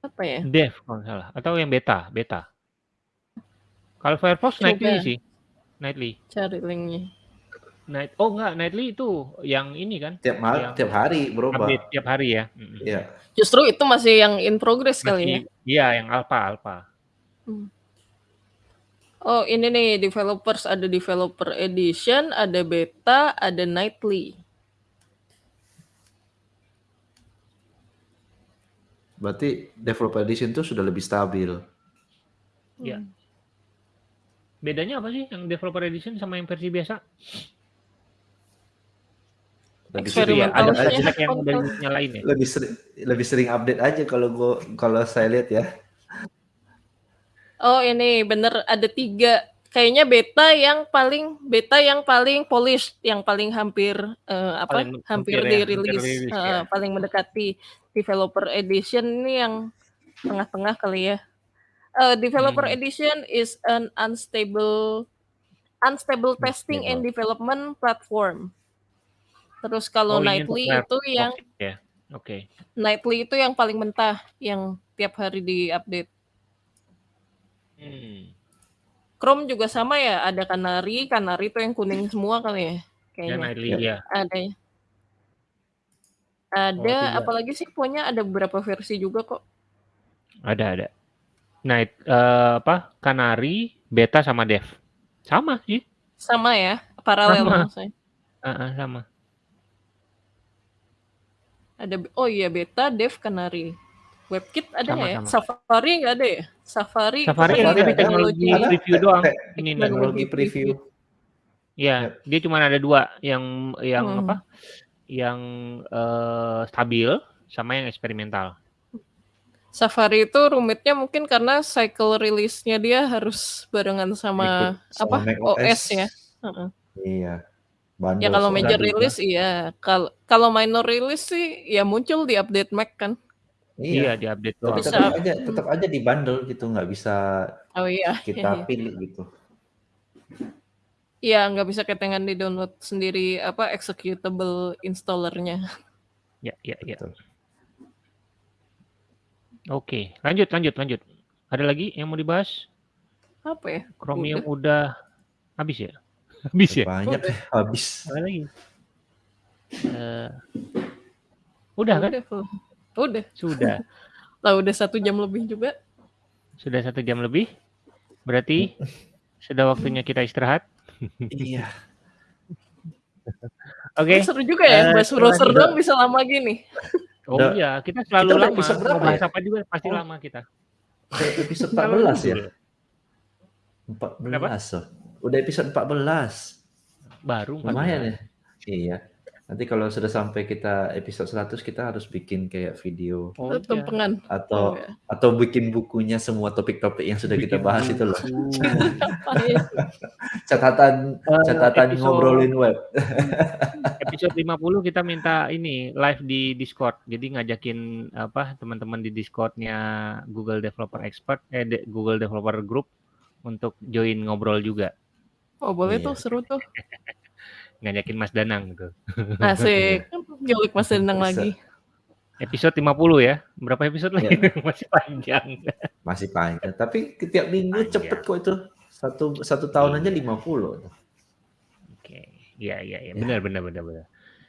apa ya? Dev kalau nggak salah, atau yang beta beta. Kalau Firefox Nightly Coba. sih, Nightly. Cari link-nya. Night oh enggak, Nightly itu yang ini kan, Tiap ma yang tiap hari berubah. update tiap hari ya. Iya. Justru itu masih yang in progress kali ya? Iya, yang alpha alpha. Mmm. Oh ini nih, developers, ada developer edition, ada beta, ada Nightly. Berarti Developer Edition itu sudah lebih stabil. Iya. Mmm. Bedanya apa sih yang Developer Edition sama yang versi biasa? Lebih sering ya, ada update [laughs] aja. Yang udah ya? Lebih sering lebih sering update aja kalau gua kalau saya lihat ya. Oh ini, bener ada 3. Kayaknya beta yang paling beta yang paling polish, yang paling hampir, eee, apa, Paling hampir hampir ya, hampir dirilis, rilis heeh, ya. paling mendekati. Developer edition ini yang tengah-tengah kali ya. Eee, developer Mhm. edition is an unstable unstable testing and development platform. Terus kalau Oh Nightly itu yang ya? Oke. Nightly itu yang paling mentah, yang tiap hari di-update. Mmm. Chrome juga sama ya, ada Canary, Canary itu yang kuning semua kali ya, Ya kayaknya? Nightly, Ya. iya. Ada ya. Oh Ada, 3. apalagi sih pokoknya ada beberapa versi juga kok. Ada ada. Night eee, apa, Canary, beta, sama Dev. Sama sih. Sama ya, paralel Sama. maksudnya? Heeh, sama. Ada oh iya beta, dev, canary. WebKit ada nggak ya? Sama-sama. Safari nggak ada ya? Safari, Safari Safari tapi ada, teknologi ada preview te- doang. Ini teknologi Teknologi preview. Ya, Yap. dia cuma ada dua yang yang Hmm. apa? Yang eh, stabil sama yang eksperimental. Safari itu rumitnya mungkin karena cycle release-nya dia harus barengan sama Ikut apa? sama OS OS. ya. Heeh. Iya. Ya Bundle kalau major release iya. Kalau kalau minor release sih ya muncul di update Mac kan. Iya. Iya, di update Tapi doang. Bisa. tetap aja tetap aja di bundle gitu, nggak bisa Oh iya. kita pilih gitu. Iya, nggak bisa ketengan di download sendiri apa executable installernya. Ya, ya, ya. Betul. Oke, lanjut, lanjut, lanjut. Ada lagi yang mau dibahas? Apa ya? Chromium udah habis ya? [laughs] Habis ya? Banyak Udah. habis. Ada lagi? Eh, udah kan? Udah, full. Udah. Sudah. [laughs] Lah udah satu jam lebih juga. Sudah satu jam lebih. Berarti sudah waktunya kita istirahat. Iya. Oke. Seru juga ya, Eh, bahas browser doang bisa lama gini. Oh iya, kita selalu Kita lama. episode berapa bahas ya? apa juga pasti Oh. lama kita. Episode Selalu 14 ya? dulu. 14 oh. Udah episode 14. Baru 14. Lumayan ya. Iya. Nanti kalau sudah sampai kita episode 100 kita harus bikin kayak video Oh, iya. Tumpengan. atau Oh, ya. atau bikin bukunya semua topik-topik yang sudah kita Bikin bahas itu loh. buku. [laughs] Catatan Eh, catatan episode- ngobrolin web. [laughs] episode 50 kita minta ini live di Discord. Jadi ngajakin apa teman-teman di Discordnya Google Developer Expert eh de- Google Developer Group untuk join ngobrol juga. Oh boleh Iya. tuh, seru tuh. [laughs] Ngajakin Mas Danang gitu. [laughs] Asik. Gilik Mas Danang Bisa. lagi. Episode 50 ya. Berapa episode lagi? Iya. [laughs] Masih panjang. Masih panjang. Tapi setiap minggu Panjang. cepet kok itu. Satu satu tahun aja 50. Oke. Iya, iya, iya. Benar, benar, benar, benar.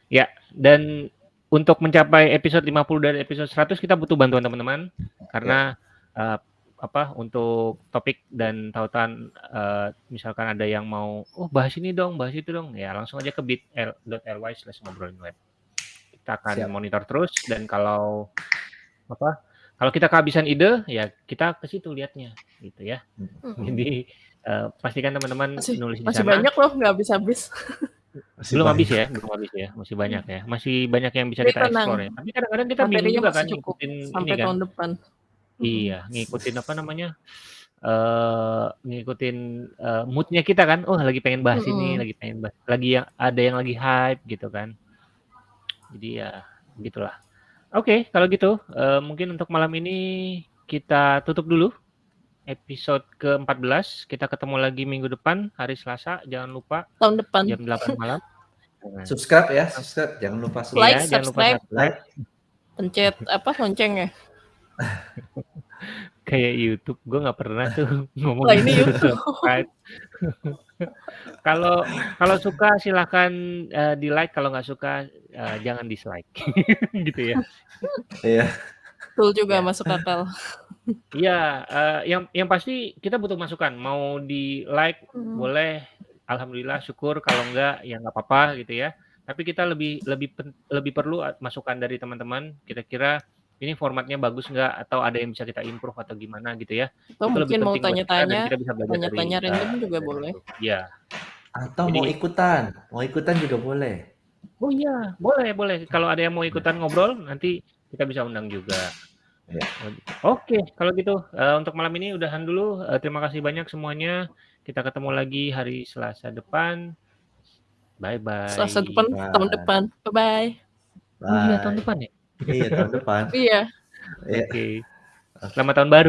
Ya, dan untuk mencapai episode 50 dan episode 100 kita butuh bantuan teman-teman karena eh, apa untuk topik dan tautan eh, misalkan ada yang mau oh bahas ini dong, bahas itu dong. Ya, langsung aja ke bit.ly slash ngobrolin web. Kita akan Siap. monitor terus dan kalau apa? Kalau kita kehabisan ide, ya kita ke situ lihatnya gitu ya. Hmm. Jadi eh, pastikan teman-teman Masih, nulis di masih sana. banyak loh, nggak habis-habis. Masih belum banyak. habis ya, belum habis ya, masih banyak ya, masih banyak yang bisa Tapi kita tenang. explore ya. Tapi kadang-kadang kita bingung juga kan cukup ngikutin ini sampai kan, tahun depan. Iya, ngikutin apa namanya, eh ngikutin eh, moodnya kita kan, oh lagi pengen bahas ini, lagi pengen bahas, lagi yang ada yang lagi hype gitu kan. Jadi ya gitulah. Oke, kalau gitu eh, mungkin untuk malam ini kita tutup dulu episode ke-14. Kita ketemu lagi minggu depan hari Selasa. Jangan lupa Tahun depan. jam 8 malam. Nah, [laughs] Subscribe ya, subscribe. Jangan lupa subscribe. Like, Iya, jangan lupa subscribe. subscribe. Pencet apa lonceng ya? [laughs] Kayak YouTube, gue nggak pernah tuh [laughs] ngomong Lah ini gitu, YouTube. subscribe. [laughs] Kalau kalau suka silahkan eh, di like, kalau nggak suka eh, jangan dislike, gitu ya. Iya. Betul juga Ya. masuk akal. Iya, eh, yang yang pasti kita butuh masukan. Mau di like Hmm. boleh, alhamdulillah syukur. Kalau enggak ya nggak apa-apa gitu ya. Tapi kita lebih lebih pen- lebih perlu masukan dari teman-teman. Kira-kira ini formatnya bagus nggak atau ada yang bisa kita improve atau gimana gitu ya. Atau Itu lebih mungkin mau tanya-tanya, tanya-tanya random juga dari boleh. itu. Iya. Atau Jadi- mau ikutan, mau ikutan juga boleh. Oh iya, boleh boleh. Kalau ada yang mau ikutan ngobrol nanti kita bisa undang juga. Iya. Oke, kalau gitu eh, untuk malam ini udahan dulu. Eh, terima kasih banyak semuanya. Kita ketemu lagi hari Selasa depan. Bye bye. Selasa depan, Bye. tahun depan. Bye-bye. Oh iya Bye. tahun depan ya. Iya, tahun depan. Iya. Iya. Oke. Selamat tahun baru.